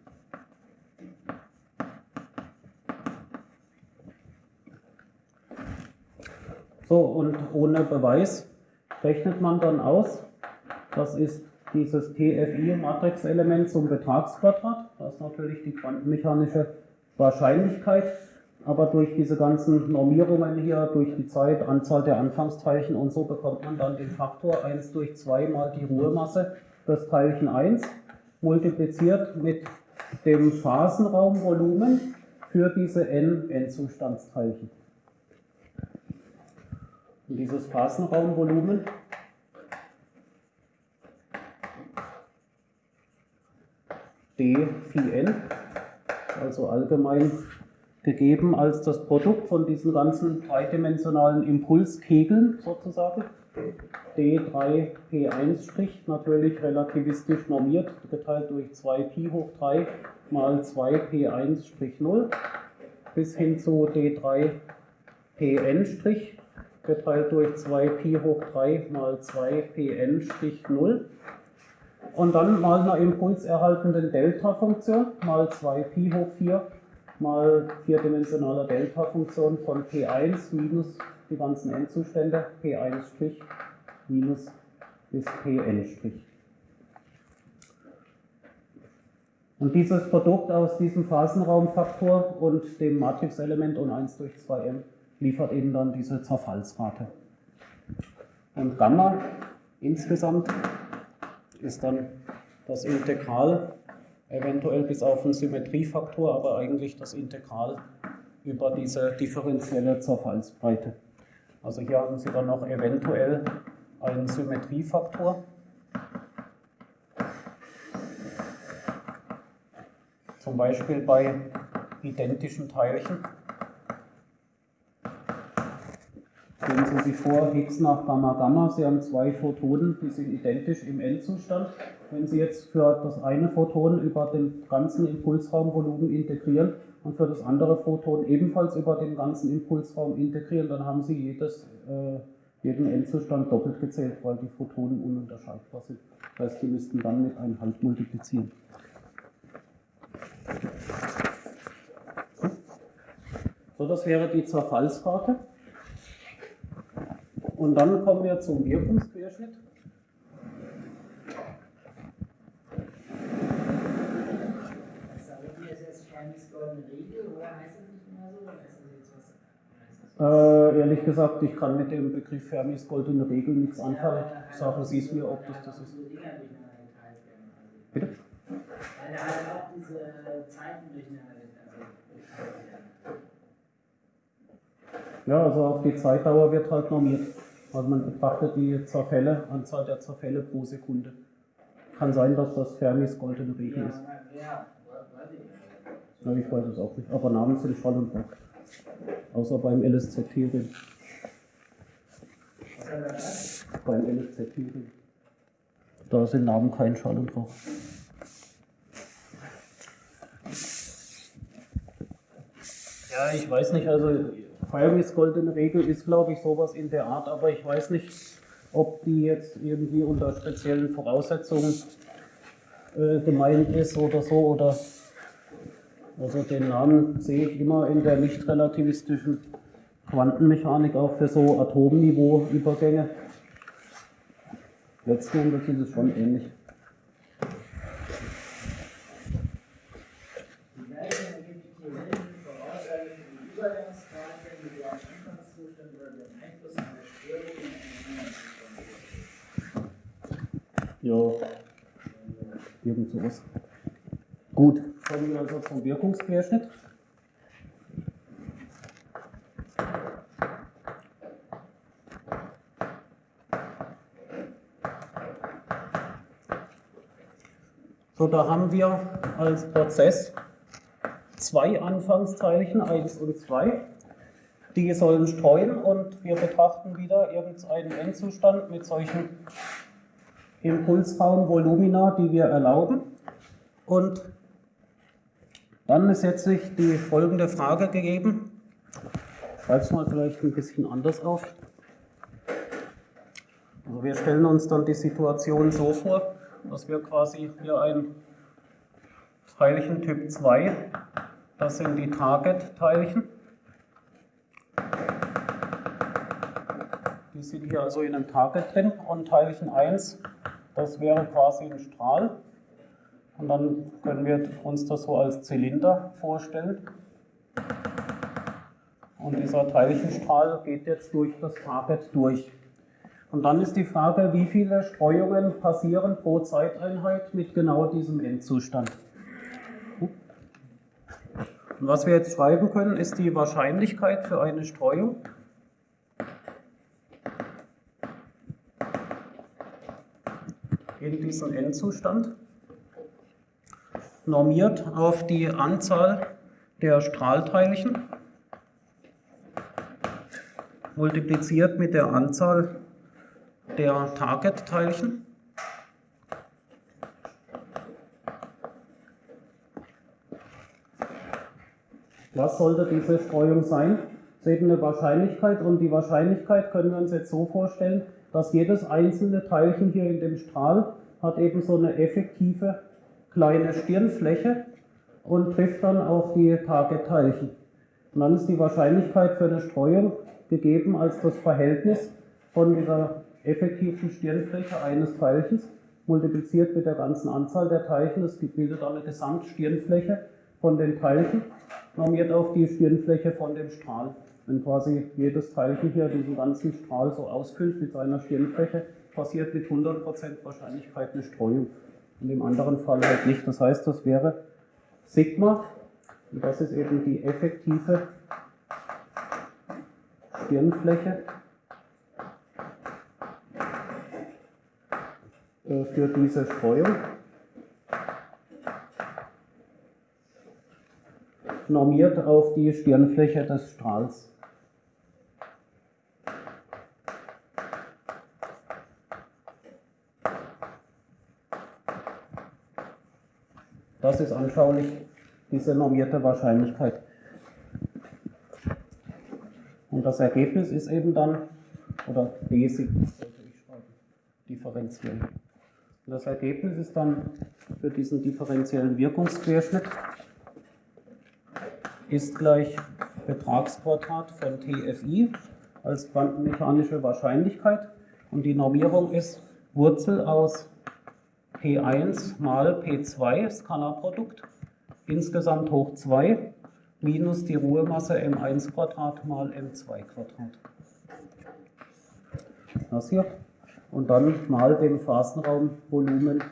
So, und ohne Beweis rechnet man dann aus, das ist dieses TFI-Matrixelement zum Betragsquadrat, das ist natürlich die quantenmechanische Wahrscheinlichkeit aber durch diese ganzen Normierungen hier, durch die Zeit, Anzahl der Anfangsteilchen und so bekommt man dann den Faktor 1 durch 2 mal die Ruhemasse des Teilchen 1 multipliziert mit dem Phasenraumvolumen für diese n Endzustandsteilchen. Und dieses Phasenraumvolumen d phi n, also allgemein gegeben als das Produkt von diesen ganzen dreidimensionalen Impulskegeln sozusagen. D3P1' natürlich relativistisch normiert, geteilt durch 2Pi hoch 3 mal 2P1'0 bis hin zu D3Pn' geteilt durch 2Pi hoch 3 mal 2Pn'0 und dann mal einer impulserhaltenden Delta-Funktion mal 2Pi hoch 4 mal vierdimensionaler Delta-Funktion von P1 minus die ganzen Endzustände, P1' minus bis Pn'. Und dieses Produkt aus diesem Phasenraumfaktor und dem Matrixelement und 1 durch 2m liefert eben dann diese Zerfallsrate. Und Gamma insgesamt ist dann das Integral eventuell bis auf einen Symmetriefaktor, aber eigentlich das Integral über diese differenzielle Zerfallsbreite. Also hier haben Sie dann noch eventuell einen Symmetriefaktor. Zum Beispiel bei identischen Teilchen. Stellen Sie sich vor, Higgs nach Gamma Gamma, Sie haben zwei Photonen, die sind identisch im Endzustand. Wenn Sie jetzt für das eine Photon über den ganzen Impulsraumvolumen integrieren und für das andere Photon ebenfalls über den ganzen Impulsraum integrieren, dann haben Sie jedes, äh, jeden Endzustand doppelt gezählt, weil die Photonen ununterscheidbar sind. Das heißt, Sie müssten dann mit einem Halb multiplizieren. So, das wäre die Zerfallsrate. Und dann kommen wir zum Wirkungsquerschnitt. Äh, ehrlich gesagt, ich kann mit dem Begriff Fermis goldene Regel nichts anfangen. Sagen Sie es mir, ob das das ist. Bitte? Weil er halt auch diese Zeiten durcheinander Ja, also auf die Zeitdauer wird halt normiert. Also man betrachtet die Zerfälle, Anzahl der Zerfälle pro Sekunde. Kann sein, dass das Fermis goldene Regel Ja, ist. ja, ich nicht. Ja, ich weiß es auch nicht. Aber Namen sind Schall und Rauch. Außer beim er gesagt? Beim LSZ-Ring. Da sind Namen kein Schall und Rauch. Ja, ich weiß nicht, also Fermis goldene Regel ist, glaube ich, sowas in der Art, aber ich weiß nicht, ob die jetzt irgendwie unter speziellen Voraussetzungen äh, gemeint ist oder so oder also den Namen sehe ich immer in der nicht relativistischen Quantenmechanik auch für so Atomniveau-Übergänge. Letzten Endes ist es schon ähnlich. Ja, irgend sowas. Gut, kommen wir also zum Wirkungsquerschnitt. So, da haben wir als Prozess zwei Anfangsteilchen, 1 und 2. Die sollen streuen und wir betrachten wieder irgendeinen Endzustand mit solchen Impulsraumvolumina, die wir erlauben. Und dann ist jetzt sich die folgende Frage gegeben. Schreibe es mal vielleicht ein bisschen anders auf. Also wir stellen uns dann die Situation so vor, dass wir quasi hier ein Teilchen Typ 2, das sind die Target-Teilchen. Die sind hier also in einem Target drin und Teilchen 1, das wäre quasi ein Strahl. Und dann können wir uns das so als Zylinder vorstellen. Und dieser Teilchenstrahl geht jetzt durch das Target durch. Und dann ist die Frage, wie viele Streuungen passieren pro Zeiteinheit mit genau diesem Endzustand. Und was wir jetzt schreiben können, ist die Wahrscheinlichkeit für eine Streuung. in diesen Endzustand, normiert auf die Anzahl der Strahlteilchen, multipliziert mit der Anzahl der Target-Teilchen. Was sollte diese Streuung sein? Es ist eben eine Wahrscheinlichkeit und die Wahrscheinlichkeit können wir uns jetzt so vorstellen, dass jedes einzelne Teilchen hier in dem Strahl hat eben so eine effektive kleine Stirnfläche und trifft dann auf die Target-Teilchen. Und dann ist die Wahrscheinlichkeit für eine Streuung gegeben als das Verhältnis von dieser effektiven Stirnfläche eines Teilchens multipliziert mit der ganzen Anzahl der Teilchen. Das bildet dann eine Gesamtstirnfläche von den Teilchen, normiert auf die Stirnfläche von dem Strahl. Wenn quasi jedes Teilchen hier diesen ganzen Strahl so ausfüllt mit seiner Stirnfläche, passiert mit 100% Wahrscheinlichkeit eine Streuung. In dem anderen Fall halt nicht. Das heißt, das wäre Sigma, und das ist eben die effektive Stirnfläche äh, für diese Streuung. Normiert auf die Stirnfläche des Strahls. Das ist anschaulich diese normierte Wahrscheinlichkeit. Und das Ergebnis ist eben dann, oder D-Sigma sollte ich schreiben, differenziell. Und das Ergebnis ist dann für diesen differenziellen Wirkungsquerschnitt ist gleich Betragsquadrat von TFI als quantenmechanische Wahrscheinlichkeit. Und die Normierung ist Wurzel aus P1 mal P2, Skalarprodukt, insgesamt hoch 2, minus die Ruhemasse m1 Quadrat mal m2 Quadrat. Das hier. Und dann mal dem Phasenraumvolumen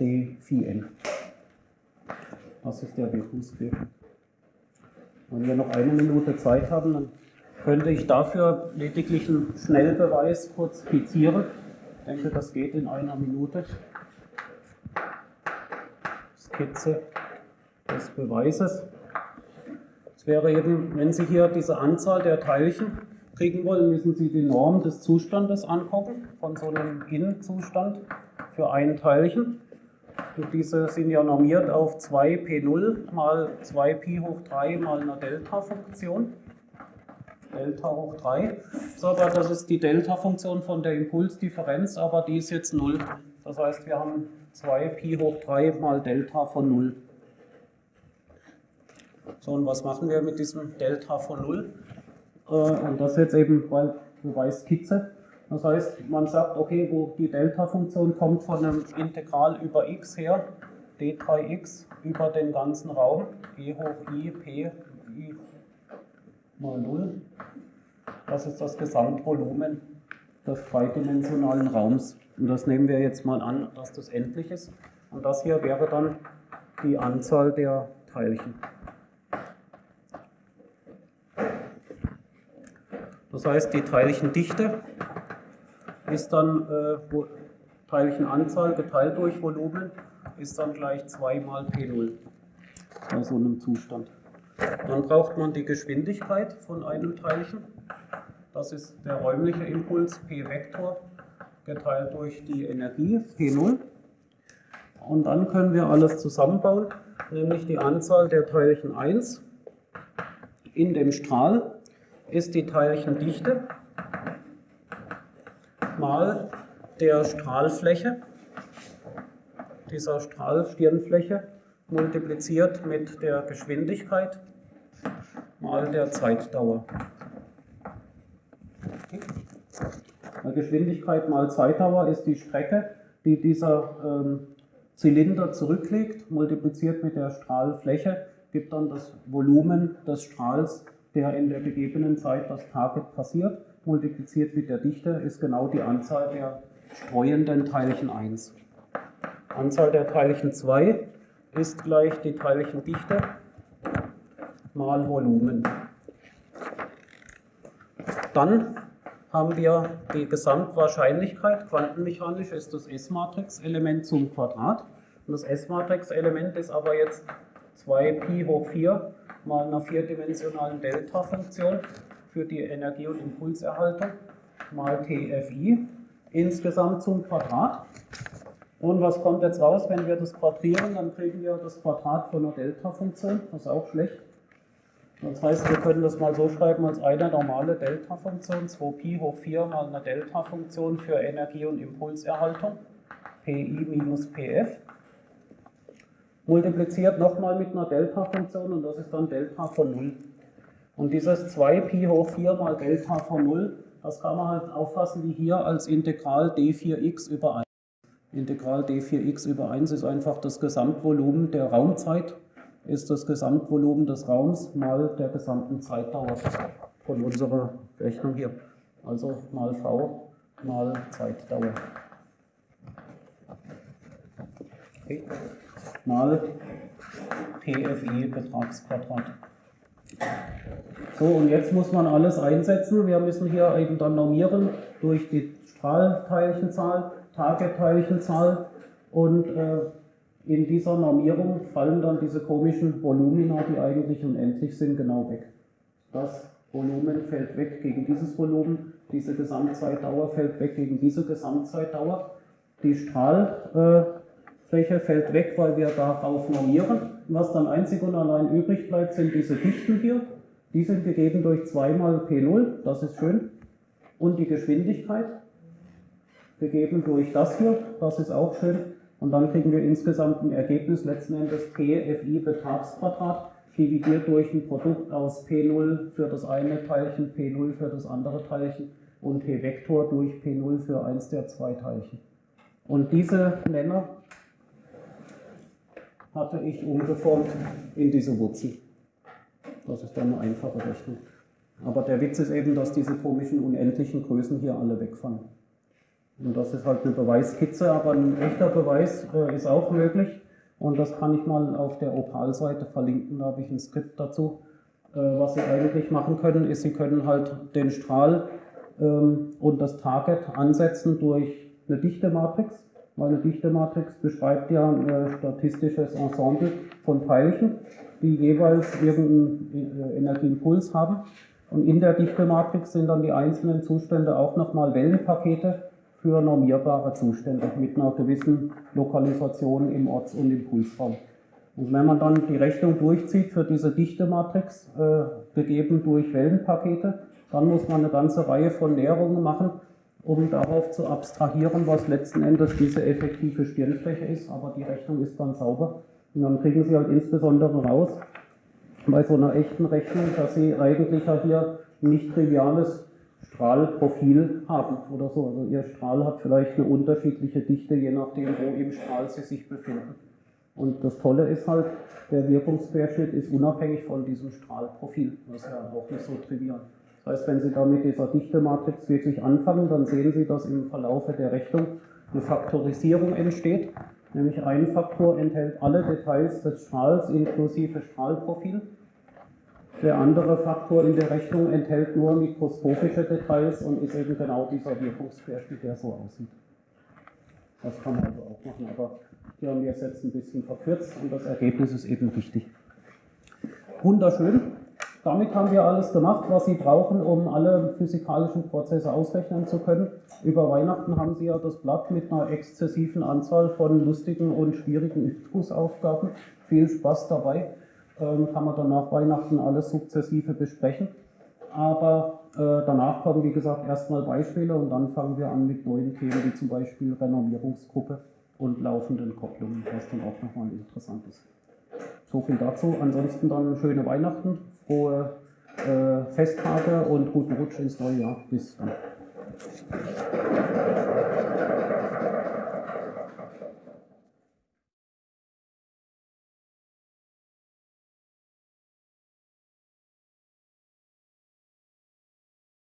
d phi n. Das ist der Wirkungsquerschnitt. Wenn wir noch eine Minute Zeit haben, dann könnte ich dafür lediglich einen Schnellbeweis kurz skizzieren. Denke, das geht in einer Minute. Skizze des Beweises. Es wäre eben, wenn Sie hier diese Anzahl der Teilchen kriegen wollen, müssen Sie die Norm des Zustandes angucken, von so einem In-Zustand für ein Teilchen. Und diese sind ja normiert auf 2p0 mal 2pi hoch 3 mal eine Delta-Funktion. Delta hoch 3. So, aber das ist die Delta-Funktion von der Impulsdifferenz, aber die ist jetzt 0. Das heißt, wir haben 2pi hoch 3 mal Delta von 0. So, und was machen wir mit diesem Delta von 0? Äh, und das jetzt eben bei Beweiskizze. Das heißt, man sagt, okay, wo die Delta-Funktion kommt von einem Integral über x her, d3x über den ganzen Raum, e hoch i, p, i mal 0. Das ist das Gesamtvolumen des dreidimensionalen Raums. Und das nehmen wir jetzt mal an, dass das endlich ist. Und das hier wäre dann die Anzahl der Teilchen. Das heißt, die Teilchendichte ist dann äh, Teilchenanzahl geteilt durch Volumen ist dann gleich 2 mal P0 bei so einem Zustand. Dann braucht man die Geschwindigkeit von einem Teilchen. Das ist der räumliche Impuls P-Vektor geteilt durch die Energie P0. Und dann können wir alles zusammenbauen, nämlich die Anzahl der Teilchen 1 in dem Strahl ist die Teilchendichte mal der Strahlfläche, dieser Strahlstirnfläche, multipliziert mit der Geschwindigkeit mal der Zeitdauer. Geschwindigkeit mal Zeitdauer ist die Strecke, die dieser ähm, Zylinder zurücklegt, multipliziert mit der Strahlfläche, gibt dann das Volumen des Strahls, der in der gegebenen Zeit das Target passiert multipliziert mit der Dichte ist genau die Anzahl der streuenden Teilchen 1. Anzahl der Teilchen 2 ist gleich die Teilchendichte mal Volumen. Dann haben wir die Gesamtwahrscheinlichkeit. Quantenmechanisch ist das S-Matrix-Element zum Quadrat. Und das S-Matrix-Element ist aber jetzt 2pi hoch 4 mal einer vierdimensionalen Delta-Funktion für die Energie- und Impulserhaltung mal TFI insgesamt zum Quadrat. Und was kommt jetzt raus, wenn wir das quadrieren? Dann kriegen wir das Quadrat von einer Delta-Funktion. Das ist auch schlecht. Das heißt, wir können das mal so schreiben als eine normale Delta-Funktion, 2pi hoch 4 mal eine Delta-Funktion für Energie- und Impulserhaltung, pi minus pf, multipliziert nochmal mit einer Delta-Funktion und das ist dann Delta von 0. Und dieses 2pi hoch 4 mal Delta von 0, das kann man halt auffassen wie hier als Integral d4x über 1. Integral d4x über 1 ist einfach das Gesamtvolumen der Raumzeit, ist das Gesamtvolumen des Raums mal der gesamten Zeitdauer von unserer Rechnung hier. Also mal v mal Zeitdauer. Okay. Mal PFE Betragsquadrat. So, und jetzt muss man alles einsetzen. Wir müssen hier eben dann normieren durch die Strahlteilchenzahl, Target-Teilchenzahl und äh, in dieser Normierung fallen dann diese komischen Volumina, die eigentlich unendlich sind, genau weg. Das Volumen fällt weg gegen dieses Volumen, diese Gesamtzeitdauer fällt weg gegen diese Gesamtzeitdauer. Die Strahlfläche fällt weg, weil wir darauf normieren. Was dann einzig und allein übrig bleibt, sind diese Dichten hier. Die sind gegeben durch 2 mal P0, das ist schön. Und die Geschwindigkeit, gegeben durch das hier, das ist auch schön. Und dann kriegen wir insgesamt ein Ergebnis, letzten Endes PFI Betragsquadrat, dividiert durch ein Produkt aus P0 für das eine Teilchen, P0 für das andere Teilchen und P-Vektor durch P0 für eins der zwei Teilchen. Und diese Nenner hatte ich umgeformt in diese Wurzel. Das ist dann eine einfache Rechnung. Aber der Witz ist eben, dass diese komischen unendlichen Größen hier alle wegfallen. Und das ist halt eine Beweiskizze, aber ein echter Beweis äh, ist auch möglich. Und das kann ich mal auf der Opal-Seite verlinken, da habe ich ein Skript dazu. Äh, was Sie eigentlich machen können, ist, Sie können halt den Strahl ähm, und das Target ansetzen durch eine Dichtematrix weil eine Dichtematrix beschreibt ja ein äh, statistisches Ensemble von Teilchen, die jeweils irgendeinen äh, Energieimpuls haben. Und in der Dichtematrix sind dann die einzelnen Zustände auch nochmal Wellenpakete für normierbare Zustände mit einer gewissen Lokalisation im Orts- und Impulsraum. Und wenn man dann die Rechnung durchzieht für diese Dichtematrix, äh, gegeben durch Wellenpakete, dann muss man eine ganze Reihe von Näherungen machen, um darauf zu abstrahieren, was letzten Endes diese effektive Stirnfläche ist. Aber die Rechnung ist dann sauber. Und dann kriegen Sie halt insbesondere raus, bei so einer echten Rechnung, dass Sie eigentlich ja hier ein nicht triviales Strahlprofil haben oder so. Also Ihr Strahl hat vielleicht eine unterschiedliche Dichte, je nachdem, wo im Strahl Sie sich befinden. Und das Tolle ist halt, der Wirkungsquerschnitt ist unabhängig von diesem Strahlprofil. Das ist ja auch nicht so trivial. Das heißt, wenn Sie da mit dieser Dichtematrix wirklich anfangen, dann sehen Sie, dass im Verlaufe der Rechnung eine Faktorisierung entsteht. Nämlich ein Faktor enthält alle Details des Strahls inklusive Strahlprofil. Der andere Faktor in der Rechnung enthält nur mikroskopische Details und ist eben genau dieser Wirkungsquerschnitt, der so aussieht. Das kann man also auch machen, aber hier haben wir es jetzt ein bisschen verkürzt und das Ergebnis ist eben wichtig. Wunderschön. Damit haben wir alles gemacht, was Sie brauchen, um alle physikalischen Prozesse ausrechnen zu können. Über Weihnachten haben Sie ja das Blatt mit einer exzessiven Anzahl von lustigen und schwierigen Übungsaufgaben. Viel Spaß dabei. Ähm, kann man dann nach Weihnachten alles sukzessive besprechen. Aber äh, danach kommen, wie gesagt, erstmal Beispiele und dann fangen wir an mit neuen Themen, wie zum Beispiel Renormierungsgruppe und laufenden Kopplungen, was dann auch nochmal interessant ist. So viel dazu. Ansonsten dann schöne Weihnachten, frohe äh, Festtage und guten Rutsch ins neue Jahr. Bis dann.